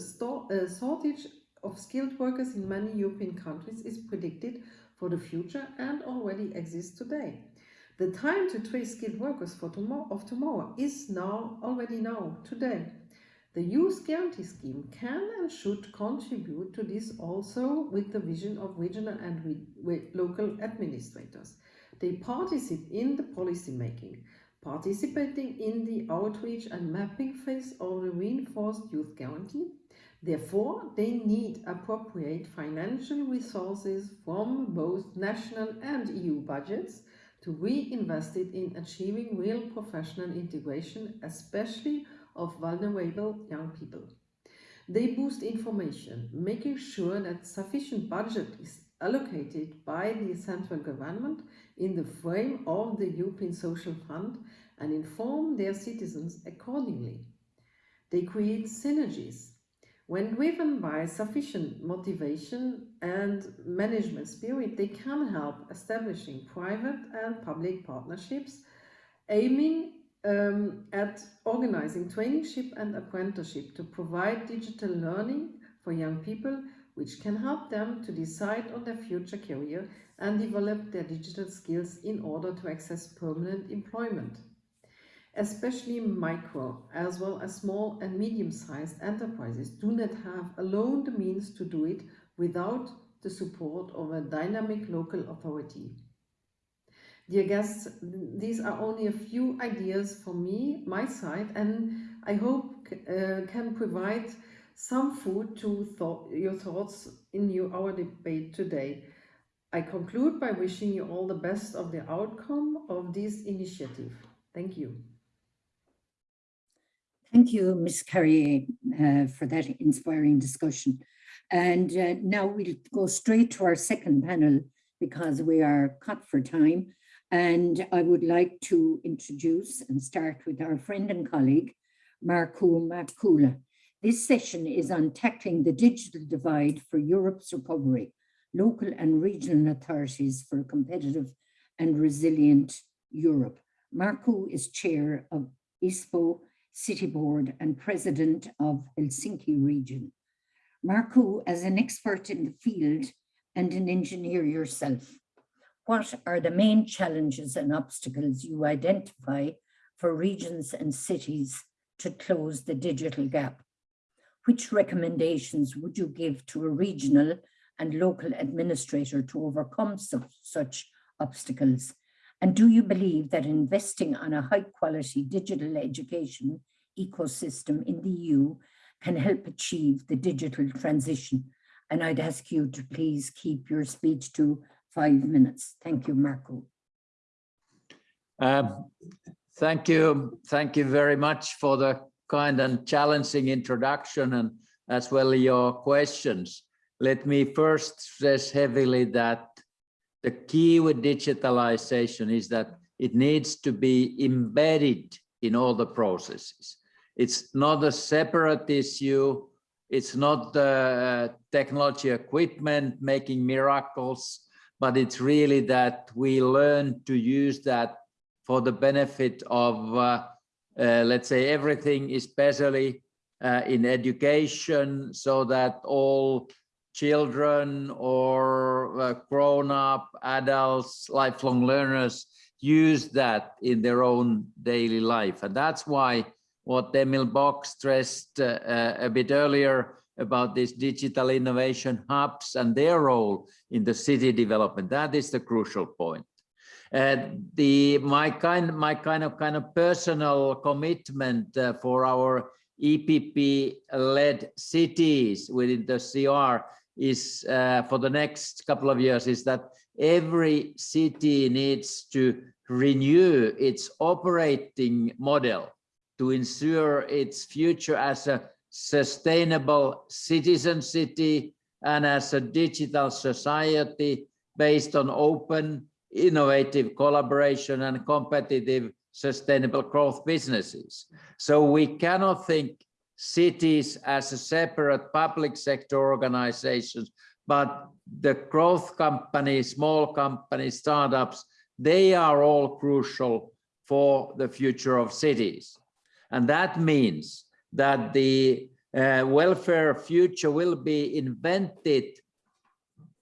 a shortage of skilled workers in many European countries is predicted for the future and already exists today. The time to trace skilled workers for tomorrow, of tomorrow is now, already now, today. The Youth Guarantee Scheme can and should contribute to this also with the vision of regional and local administrators. They participate in the policy making, participating in the outreach and mapping phase of the reinforced youth guarantee, Therefore, they need appropriate financial resources from both national and EU budgets to reinvest it in achieving real professional integration, especially of vulnerable young people. They boost information, making sure that sufficient budget is allocated by the central government in the frame of the European Social Fund and inform their citizens accordingly. They create synergies. When driven by sufficient motivation and management spirit, they can help establishing private and public partnerships aiming um, at organizing traineeship and apprenticeship to provide digital learning for young people, which can help them to decide on their future career and develop their digital skills in order to access permanent employment. Especially micro as well as small and medium-sized enterprises do not have alone the means to do it without the support of a dynamic local authority. Dear guests, these are only a few ideas from me, my side, and I hope uh, can provide some food to thought, your thoughts in our debate today. I conclude by wishing you all the best of the outcome of this initiative. Thank you. Thank you, Ms. Karier, uh, for that inspiring discussion. And uh, now we'll go straight to our second panel because we are cut for time. And I would like to introduce and start with our friend and colleague, Markku Markkula. This session is on tackling the digital divide for Europe's recovery, local and regional authorities for a competitive and resilient Europe. Markku is chair of Espoo City Board and president of Helsinki region. Markku, as an expert in the field and an engineer yourself, what are the main challenges and obstacles you identify for regions and cities to close the digital gap? Which recommendations would you give to a regional and local administrator to overcome such, such obstacles? And do you believe that investing on a high quality digital education ecosystem in the EU can help achieve the digital transition? And I'd ask you to please keep your speech to five minutes. Thank you, Markku. Um, thank you. Thank you very much for the kind and challenging introduction and as well your questions. Let me first stress heavily that the key with digitalization is that it needs to be embedded in all the processes. It's not a separate issue. It's not the technology equipment making miracles, but it's really that we learn to use that for the benefit of, uh, uh, let's say, everything, especially uh, in education, so that all children or uh, grown-up adults, lifelong learners use that in their own daily life. And that's why what Emil Boc stressed uh, uh, a bit earlier about these digital innovation hubs and their role in the city development. That is the crucial point. The my kind my kind of kind of personal commitment uh, for our EPP led cities within the CR is uh, for the next couple of years is that every city needs to renew its operating model to ensure its future as a sustainable citizen city and as a digital society based on open, innovative collaboration and competitive sustainable growth businesses. So we cannot think cities as a separate public sector organizations, but the growth companies, small companies, startups, they are all crucial for the future of cities. And that means that the uh, welfare future will be invented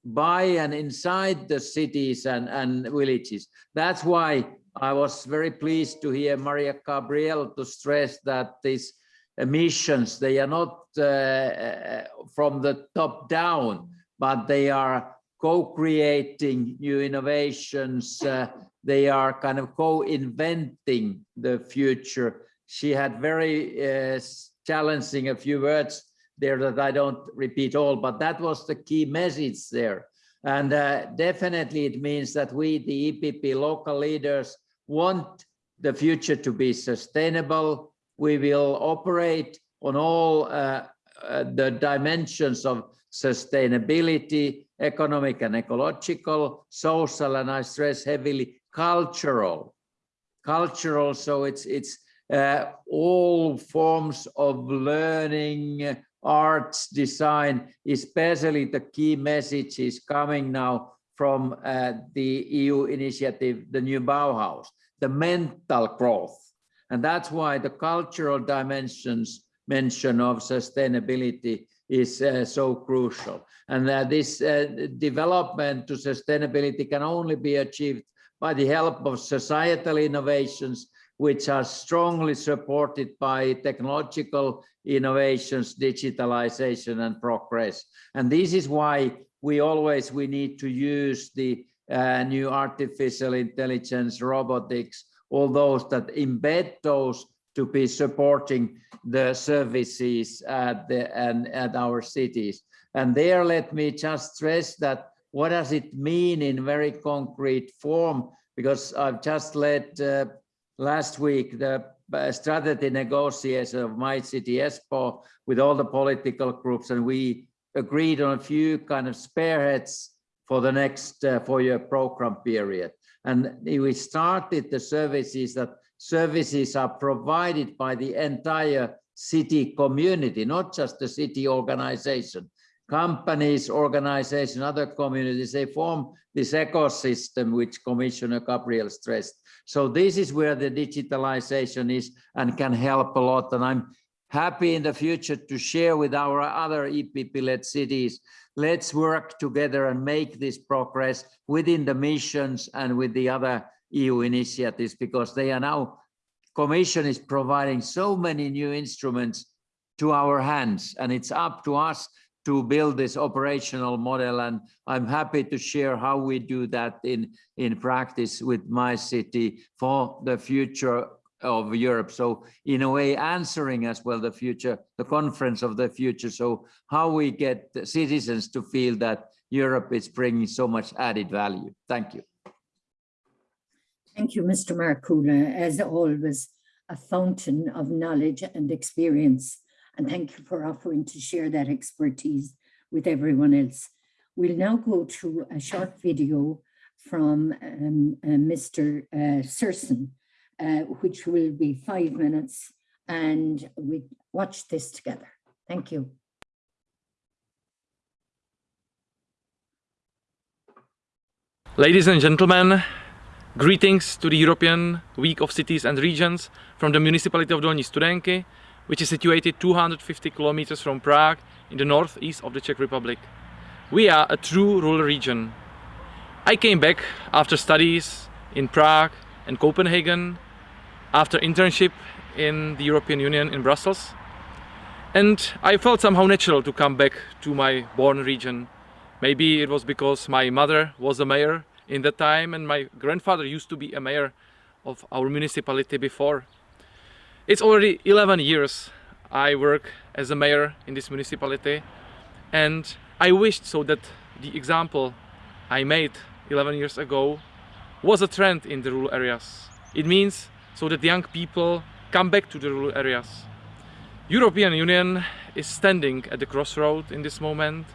by and inside the cities and, and villages. That's why I was very pleased to hear Mariya Gabriel to stress that these emissions, they are not uh, uh from the top down, but they are co-creating new innovations. Uh, they are kind of co-inventing the future she had very uh, challenging a few words there that I don't repeat all, but that was the key message there, And uh, definitely it means that we, the EPP local leaders, want the future to be sustainable. We will operate on all uh, uh, the dimensions of sustainability, economic and ecological, social, and I stress heavily cultural. Cultural, so it's it's uh, all forms of learning, arts, design, especially the key message is coming now from uh, the EU initiative, the new Bauhaus, the mental growth. And that's why the cultural dimensions mention of sustainability is uh, so crucial. And uh, this uh, development to sustainability can only be achieved by the help of societal innovations, which are strongly supported by technological innovations, digitalization and progress. And this is why we always, we need to use the uh, new artificial intelligence, robotics, all those that embed those to be supporting the services at, the, and at our cities. And there, let me just stress that what does it mean in very concrete form? Because I've just led uh, last week the uh, strategy negotiation of my city, Espoo, with all the political groups, and we agreed on a few kind of spearheads for the next uh, four-year program period. And we started the services that services are provided by the entire city community, not just the city organization. Companies, organizations, other communities, they form this ecosystem which Commissioner Gabriel stressed. So this is where the digitalization is and can help a lot. And I'm happy in the future to share with our other EPP-led cities. Let's work together and make this progress within the missions and with the other EU initiatives because they are now, Commission is providing so many new instruments to our hands and it's up to us to build this operational model and I'm happy to share how we do that in, in practice with my city for the future of Europe. So in a way answering as well the future, the conference of the future. So how we get citizens to feel that Europe is bringing so much added value. Thank you. Thank you, Mr. Markkula. As always, a fountain of knowledge and experience. And thank you for offering to share that expertise with everyone else. We'll now go to a short video from um, uh, Mr. Uh, Sršeň, uh, which will be five minutes, and we watch this together. Thank you. Ladies and gentlemen, greetings to the European Week of Cities and Regions from the municipality of Dolní Studenky, which is situated 250 kilometers from Prague in the northeast of the Czech Republic. We are a true rural region. I came back after studies in Prague and Copenhagen, after internship in the European Union in Brussels, and I felt somehow natural to come back to my born region. Maybe it was because my mother was a mayor in that time and my grandfather used to be a mayor of our municipality before. It's already 11 years I work as a mayor in this municipality and I wished so that the example I made 11 years ago was a trend in the rural areas. It means so that young people come back to the rural areas. European Union is standing at the crossroad in this moment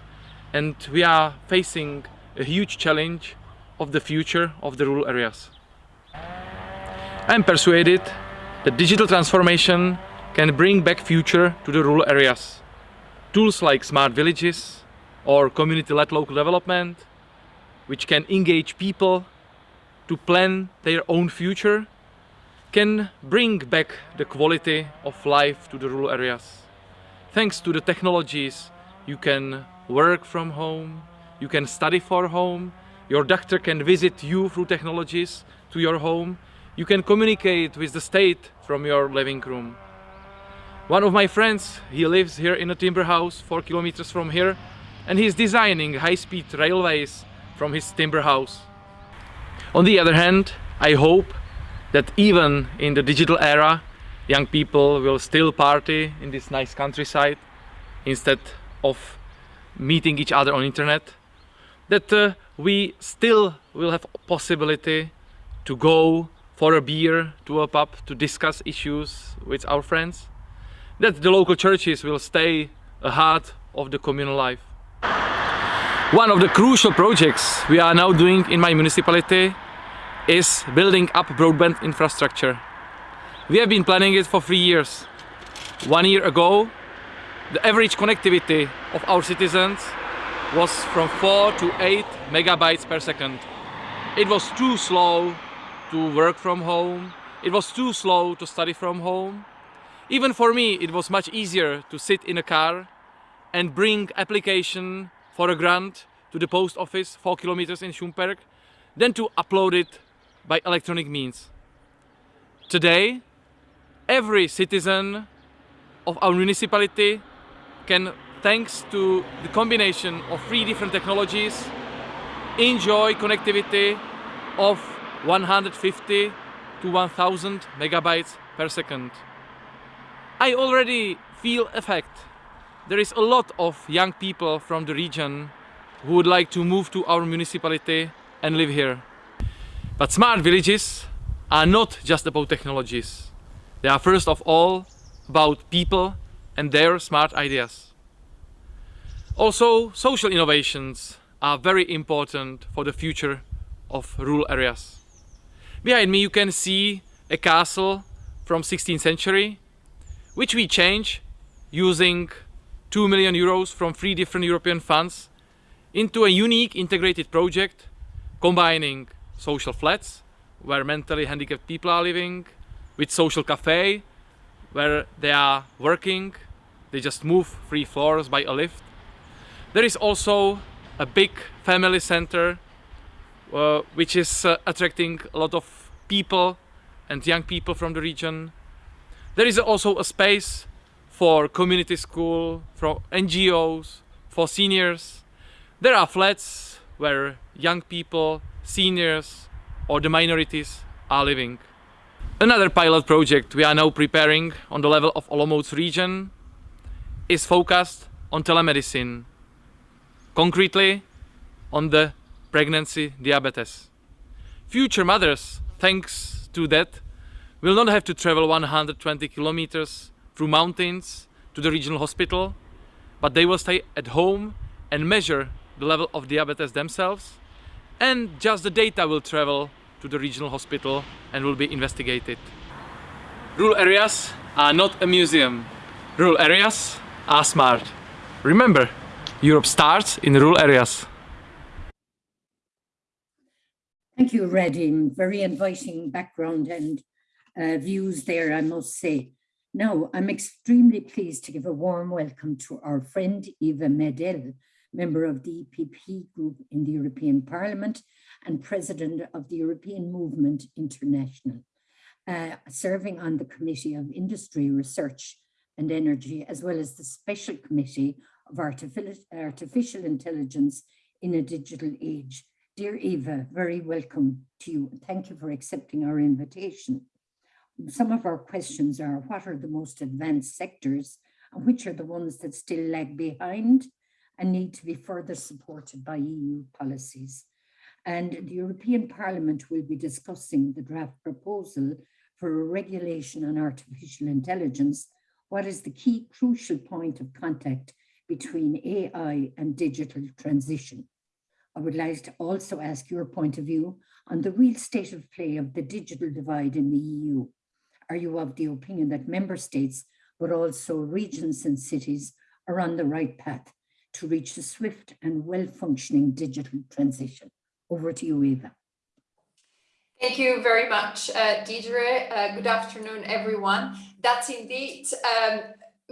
and we are facing a huge challenge of the future of the rural areas. I'm persuaded that digital transformation can bring back future to the rural areas. Tools like smart villages or community-led local development, which can engage people to plan their own future, can bring back the quality of life to the rural areas. Thanks to the technologies, you can work from home, you can study for home, your doctor can visit you through technologies to your home, you can communicate with the state from your living room. One of my friends, he lives here in a timber house four kilometers from here and he's designing high-speed railways from his timber house. On the other hand, I hope that even in the digital era, young people will still party in this nice countryside instead of meeting each other on internet. that uh, we still will have possibility to go for a beer to a pub to discuss issues with our friends, that the local churches will stay a heart of the communal life. One of the crucial projects we are now doing in my municipality is building up broadband infrastructure. We have been planning it for three years. One year ago, the average connectivity of our citizens was from 4 to 8 megabytes per second. It was too slow to work from home. It was too slow to study from home. Even for me, it was much easier to sit in a car and bring application for a grant to the post office, four kilometers in Šumperk, than to upload it by electronic means. Today, every citizen of our municipality can, thanks to the combination of three different technologies, enjoy connectivity of 150 to 1000 megabytes per second. I already feel effect. There is a lot of young people from the region who would like to move to our municipality and live here. But smart villages are not just about technologies. They are first of all about people and their smart ideas. Also, social innovations are very important for the future of rural areas. Behind me you can see a castle from 16th century, which we change using 2 million euros from three different European funds into a unique integrated project combining social flats where mentally handicapped people are living, with social cafe where they are working, they just move three floors by a lift. There is also a big family center uh, which is uh, attracting a lot of people and young people from the region. There is also a space for community school, for NGOs, for seniors. There are flats where young people, seniors or the minorities are living. Another pilot project we are now preparing on the level of Olomouc region is focused on telemedicine. Concretely, on the pregnancy diabetes. Future mothers, thanks to that, will not have to travel 120 kilometers through mountains to the regional hospital, but they will stay at home and measure the level of diabetes themselves and just the data will travel to the regional hospital and will be investigated. Rural areas are not a museum. Rural areas are smart. Remember, Europe starts in rural areas. Thank you, Radim. Very inviting background and uh, views there, I must say. Now, I'm extremely pleased to give a warm welcome to our friend Eva Maydell, member of the EPP group in the European Parliament and president of the European Movement International, uh, serving on the Committee of Industry, Research and Energy, as well as the Special Committee of Artificial, Artificial Intelligence in a Digital Age. Dear Eva, very welcome to you. Thank you for accepting our invitation. Some of our questions are, what are the most advanced sectors and which are the ones that still lag behind and need to be further supported by EU policies? And the European Parliament will be discussing the draft proposal for a regulation on artificial intelligence. What is the key crucial point of contact between AI and digital transition? I would like to also ask your point of view on the real state of play of the digital divide in the EU. Are you of the opinion that member states, but also regions and cities are on the right path to reach a swift and well-functioning digital transition? Over to you, Eva. Thank you very much, uh, Deidre. Uh, good afternoon, everyone. That's indeed um,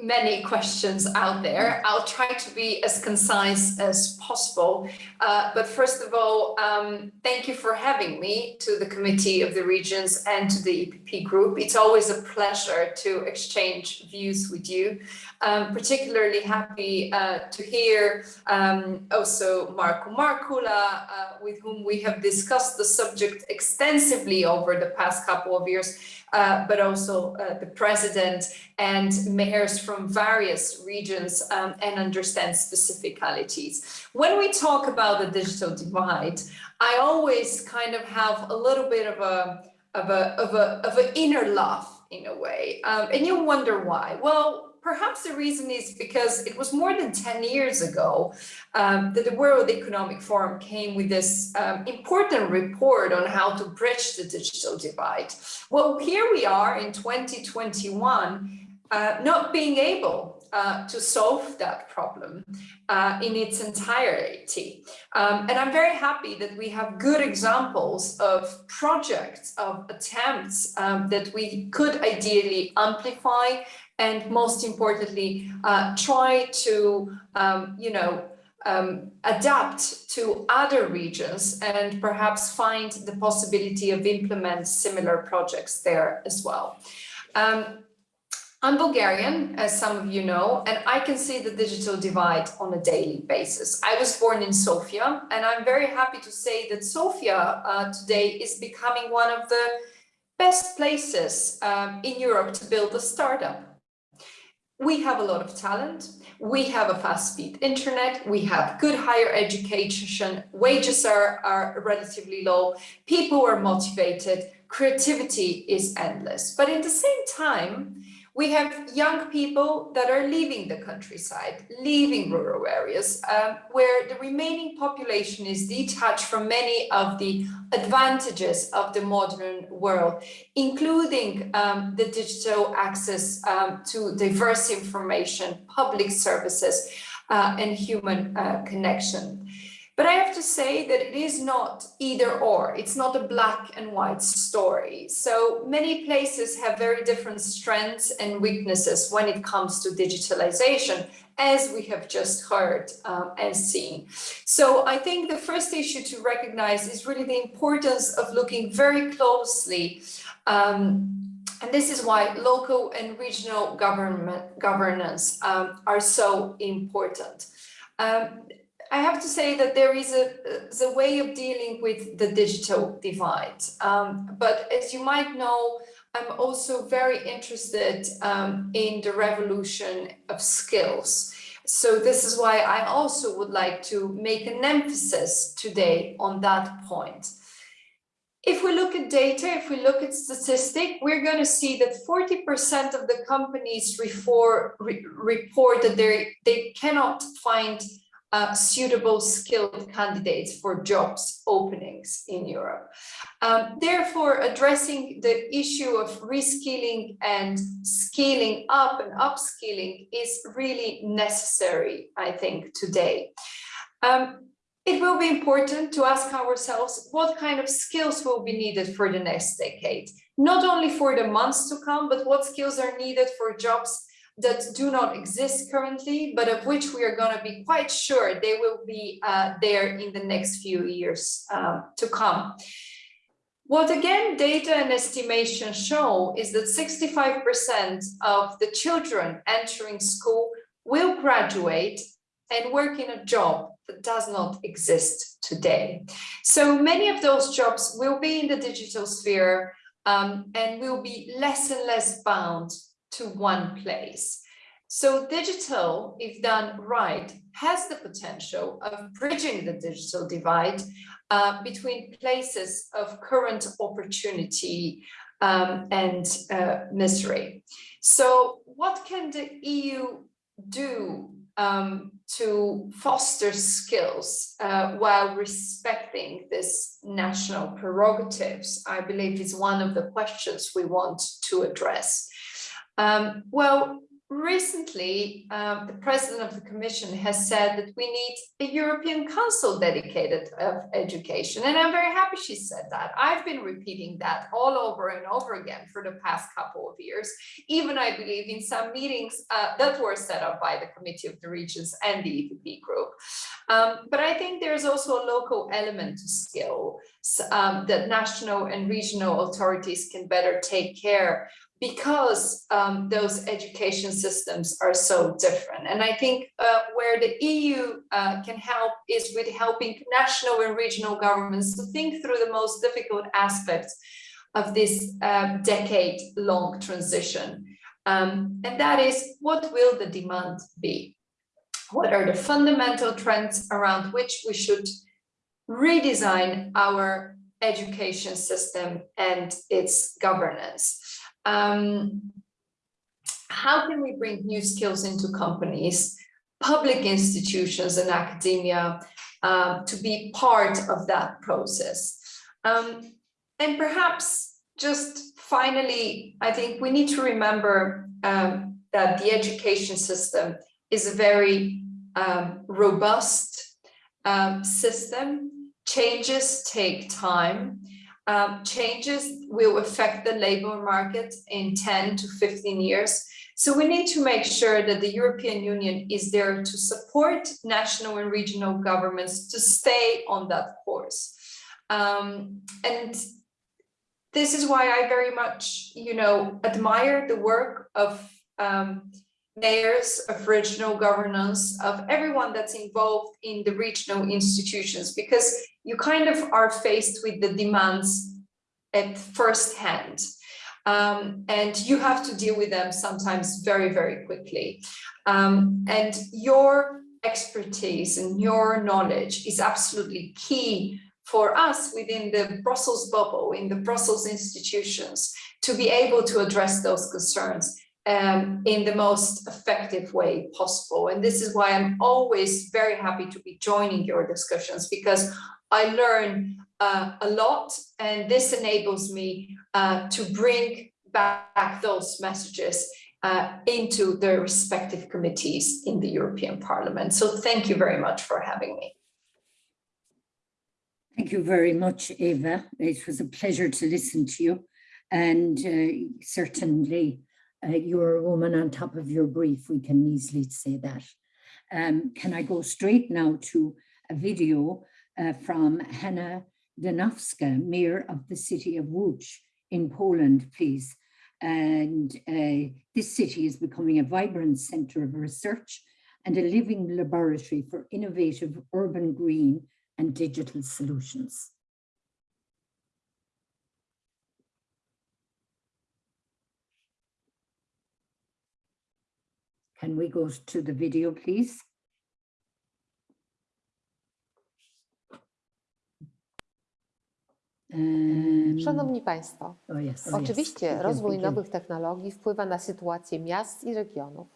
many questions out there. I'll try to be as concise as possible. Uh, but first of all, um, thank you for having me to the Committee of the Regions and to the EPP Group. It's always a pleasure to exchange views with you. Um, particularly happy uh, to hear um, also Markku Markkula, uh, with whom we have discussed the subject extensively over the past couple of years uh, but also uh, the president and mayors from various regions um, and understand specificalities. When we talk about the digital divide, I always kind of have a little bit of a of a of a of an inner laugh in a way, um, and you wonder why. Well, perhaps the reason is because it was more than 10 years ago um, that the World Economic Forum came with this um, important report on how to bridge the digital divide. Well, here we are in 2021, uh, not being able uh, to solve that problem uh, in its entirety. Um, and I'm very happy that we have good examples of projects, of attempts um, that we could ideally amplify and most importantly, uh, try to, um, you know, um, adapt to other regions and perhaps find the possibility of implement similar projects there as well. Um, I'm Bulgarian, as some of you know, and I can see the digital divide on a daily basis. I was born in Sofia, and I'm very happy to say that Sofia uh, today is becoming one of the best places um, in Europe to build a startup we have a lot of talent, we have a fast speed internet, we have good higher education, wages are, are relatively low, people are motivated, creativity is endless. But at the same time, we have young people that are leaving the countryside, leaving rural areas, um, where the remaining population is detached from many of the advantages of the modern world, including um, the digital access um, to diverse information, public services, uh, and human uh, connection. But I have to say that it is not either or, it's not a black and white story. So many places have very different strengths and weaknesses when it comes to digitalization, as we have just heard um, and seen. So I think the first issue to recognize is really the importance of looking very closely um, and this is why local and regional government governance um, are so important. Um, I have to say that there is a, a way of dealing with the digital divide. Um, but as you might know, I'm also very interested um, in the revolution of skills. So this is why I also would like to make an emphasis today on that point. If we look at data, if we look at statistic, we're going to see that 40% of the companies report, re report that they cannot find uh, suitable skilled candidates for jobs openings in Europe. Um, therefore, addressing the issue of reskilling and scaling up and upskilling is really necessary, I think, today. Um, it will be important to ask ourselves what kind of skills will be needed for the next decade, not only for the months to come, but what skills are needed for jobs that do not exist currently, but of which we are going to be quite sure they will be uh, there in the next few years uh, to come. What again data and estimation show is that 65% of the children entering school will graduate and work in a job that does not exist today. So many of those jobs will be in the digital sphere um, and will be less and less bound to one place. So digital, if done right, has the potential of bridging the digital divide uh, between places of current opportunity um, and uh, misery. So what can the EU do um, to foster skills uh, while respecting this national prerogatives, I believe is one of the questions we want to address. Um, well, recently, um, the president of the commission has said that we need a European Council dedicated of education. And I'm very happy she said that. I've been repeating that all over and over again for the past couple of years, even I believe in some meetings uh, that were set up by the Committee of the Regions and the EPP group. Um, but I think there's also a local element to skill um, that national and regional authorities can better take care because um, those education systems are so different. And I think uh, where the EU uh, can help is with helping national and regional governments to think through the most difficult aspects of this um, decade-long transition. Um, and that is, what will the demand be? What are the fundamental trends around which we should redesign our education system and its governance? Um, how can we bring new skills into companies, public institutions and academia um, to be part of that process? Um, and perhaps just finally, I think we need to remember um, that the education system is a very um, robust um, system. Changes take time. Um, changes will affect the labor market in 10 to 15 years. So we need to make sure that the European Union is there to support national and regional governments to stay on that course. Um, and this is why I very much, you know, admire the work of um, mayors, of regional governance, of everyone that's involved in the regional institutions, because you kind of are faced with the demands at first hand. Um, and you have to deal with them sometimes very, very quickly. Um, and your expertise and your knowledge is absolutely key for us within the Brussels bubble, in the Brussels institutions, to be able to address those concerns um, in the most effective way possible. And this is why I'm always very happy to be joining your discussions because I learn uh, a lot and this enables me uh, to bring back those messages uh, into the respective committees in the European Parliament. So thank you very much for having me. Thank you very much, Eva. It was a pleasure to listen to you. And uh, certainly uh, you're a woman on top of your brief, we can easily say that. Um, can I go straight now to a video uh, from Hanna Zdanowska, Mayor of the city of Łódź in Poland, please. And uh, this city is becoming a vibrant center of research and a living laboratory for innovative urban green and digital solutions. Can we go to the video, please? Um, Szanowni Państwo, oh yes, oh yes, oczywiście begin, rozwój nowych technologii wpływa na sytuację miast i regionów.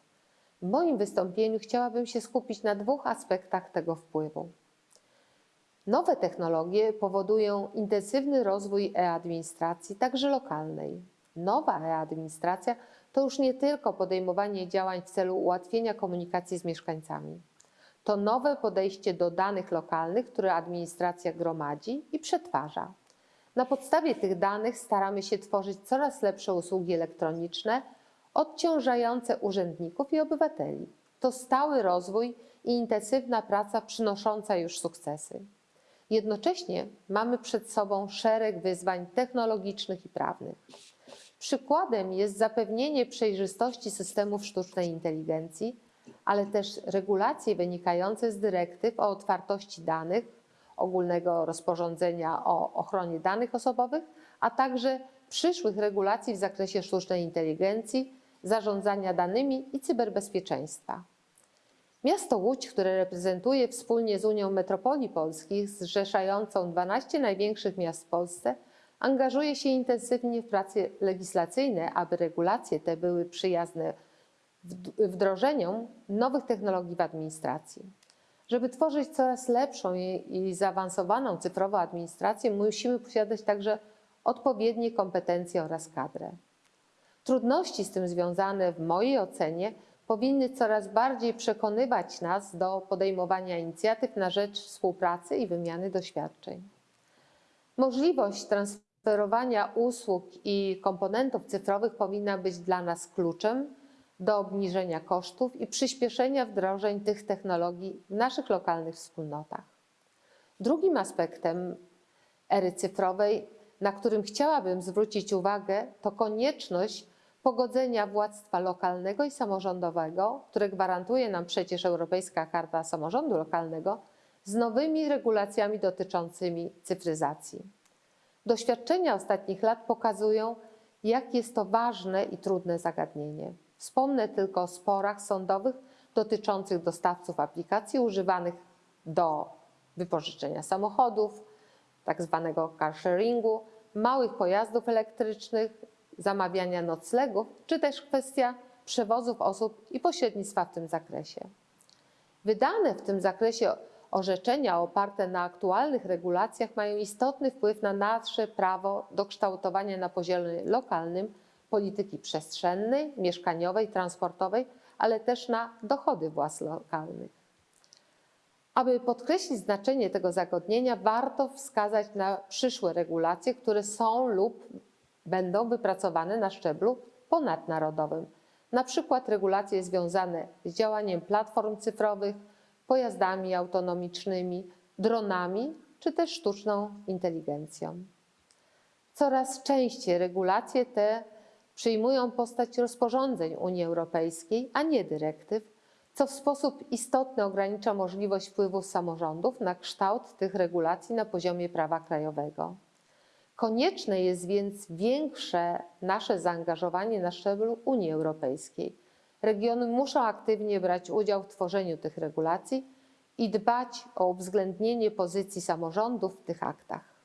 W moim wystąpieniu chciałabym się skupić na dwóch aspektach tego wpływu. Nowe technologie powodują intensywny rozwój e-administracji, także lokalnej. Nowa e-administracja to już nie tylko podejmowanie działań w celu ułatwienia komunikacji z mieszkańcami. To nowe podejście do danych lokalnych, które administracja gromadzi i przetwarza. Na podstawie tych danych staramy się tworzyć coraz lepsze usługi elektroniczne, odciążające urzędników i obywateli. To stały rozwój i intensywna praca przynosząca już sukcesy. Jednocześnie mamy przed sobą szereg wyzwań technologicznych i prawnych. Przykładem jest zapewnienie przejrzystości systemów sztucznej inteligencji, ale też regulacje wynikające z dyrektyw o otwartości danych, ogólnego rozporządzenia o ochronie danych osobowych, a także przyszłych regulacji w zakresie sztucznej inteligencji, zarządzania danymi i cyberbezpieczeństwa. Miasto Łódź, które reprezentuję wspólnie z Unią Metropolii Polskich, zrzeszającą 12 największych miast w Polsce, angażuje się intensywnie w prace legislacyjne, aby regulacje te były przyjazne wdrożeniom nowych technologii w administracji. Żeby tworzyć coraz lepszą i zaawansowaną cyfrową administrację, musimy posiadać także odpowiednie kompetencje oraz kadrę. Trudności z tym związane w mojej ocenie powinny coraz bardziej przekonywać nas do podejmowania inicjatyw na rzecz współpracy i wymiany doświadczeń. Możliwość transferowania usług i komponentów cyfrowych powinna być dla nas kluczem do obniżenia kosztów i przyspieszenia wdrożeń tych technologii w naszych lokalnych wspólnotach. Drugim aspektem ery cyfrowej, na którym chciałabym zwrócić uwagę, to konieczność pogodzenia władztwa lokalnego i samorządowego, które gwarantuje nam przecież Europejska Karta Samorządu Lokalnego, z nowymi regulacjami dotyczącymi cyfryzacji. Doświadczenia ostatnich lat pokazują, jak jest to ważne i trudne zagadnienie. Wspomnę tylko o sporach sądowych dotyczących dostawców aplikacji używanych do wypożyczenia samochodów, tak zwanego car sharingu, małych pojazdów elektrycznych, zamawiania noclegów, czy też kwestia przewozów osób i pośrednictwa w tym zakresie. Wydane w tym zakresie orzeczenia oparte na aktualnych regulacjach mają istotny wpływ na nasze prawo do kształtowania na poziomie lokalnym polityki przestrzennej, mieszkaniowej, transportowej, ale też na dochody władz lokalnych. Aby podkreślić znaczenie tego zagadnienia, warto wskazać na przyszłe regulacje, które są lub będą wypracowane na szczeblu ponadnarodowym. Na przykład regulacje związane z działaniem platform cyfrowych, pojazdami autonomicznymi, dronami czy też sztuczną inteligencją. Coraz częściej regulacje te przyjmują postać rozporządzeń Unii Europejskiej, a nie dyrektyw, co w sposób istotny ogranicza możliwość wpływu samorządów na kształt tych regulacji na poziomie prawa krajowego. Konieczne jest więc większe nasze zaangażowanie na szczeblu Unii Europejskiej. Regiony muszą aktywnie brać udział w tworzeniu tych regulacji i dbać o uwzględnienie pozycji samorządów w tych aktach.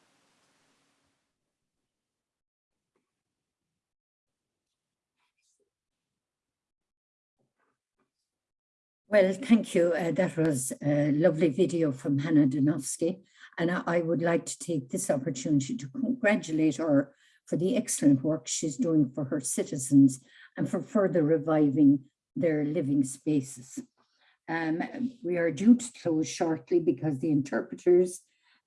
Well, thank you. Uh, that was a lovely video from Hannah Donofsky. And I, I would like to take this opportunity to congratulate her for the excellent work she's doing for her citizens and for further reviving their living spaces. Um, we are due to close shortly because the interpreters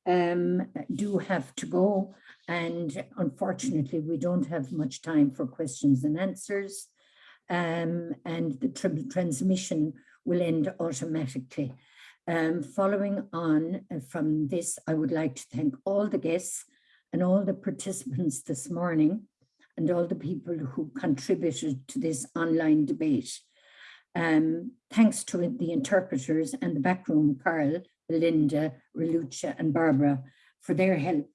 um, do have to go. And unfortunately, we don't have much time for questions and answers. Um, and the tr transmission will end automatically. Um, following on uh, from this, I would like to thank all the guests and all the participants this morning and all the people who contributed to this online debate. Um, thanks to the interpreters and the backroom, Carl, Belinda, Relucia and Barbara for their help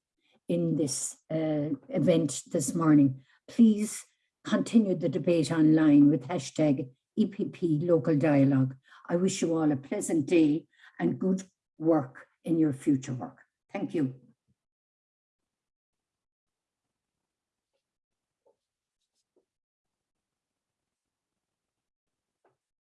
in this uh, event this morning. Please continue the debate online with hashtag EPP Local Dialogue. I wish you all a pleasant day and good work in your future work. Thank you.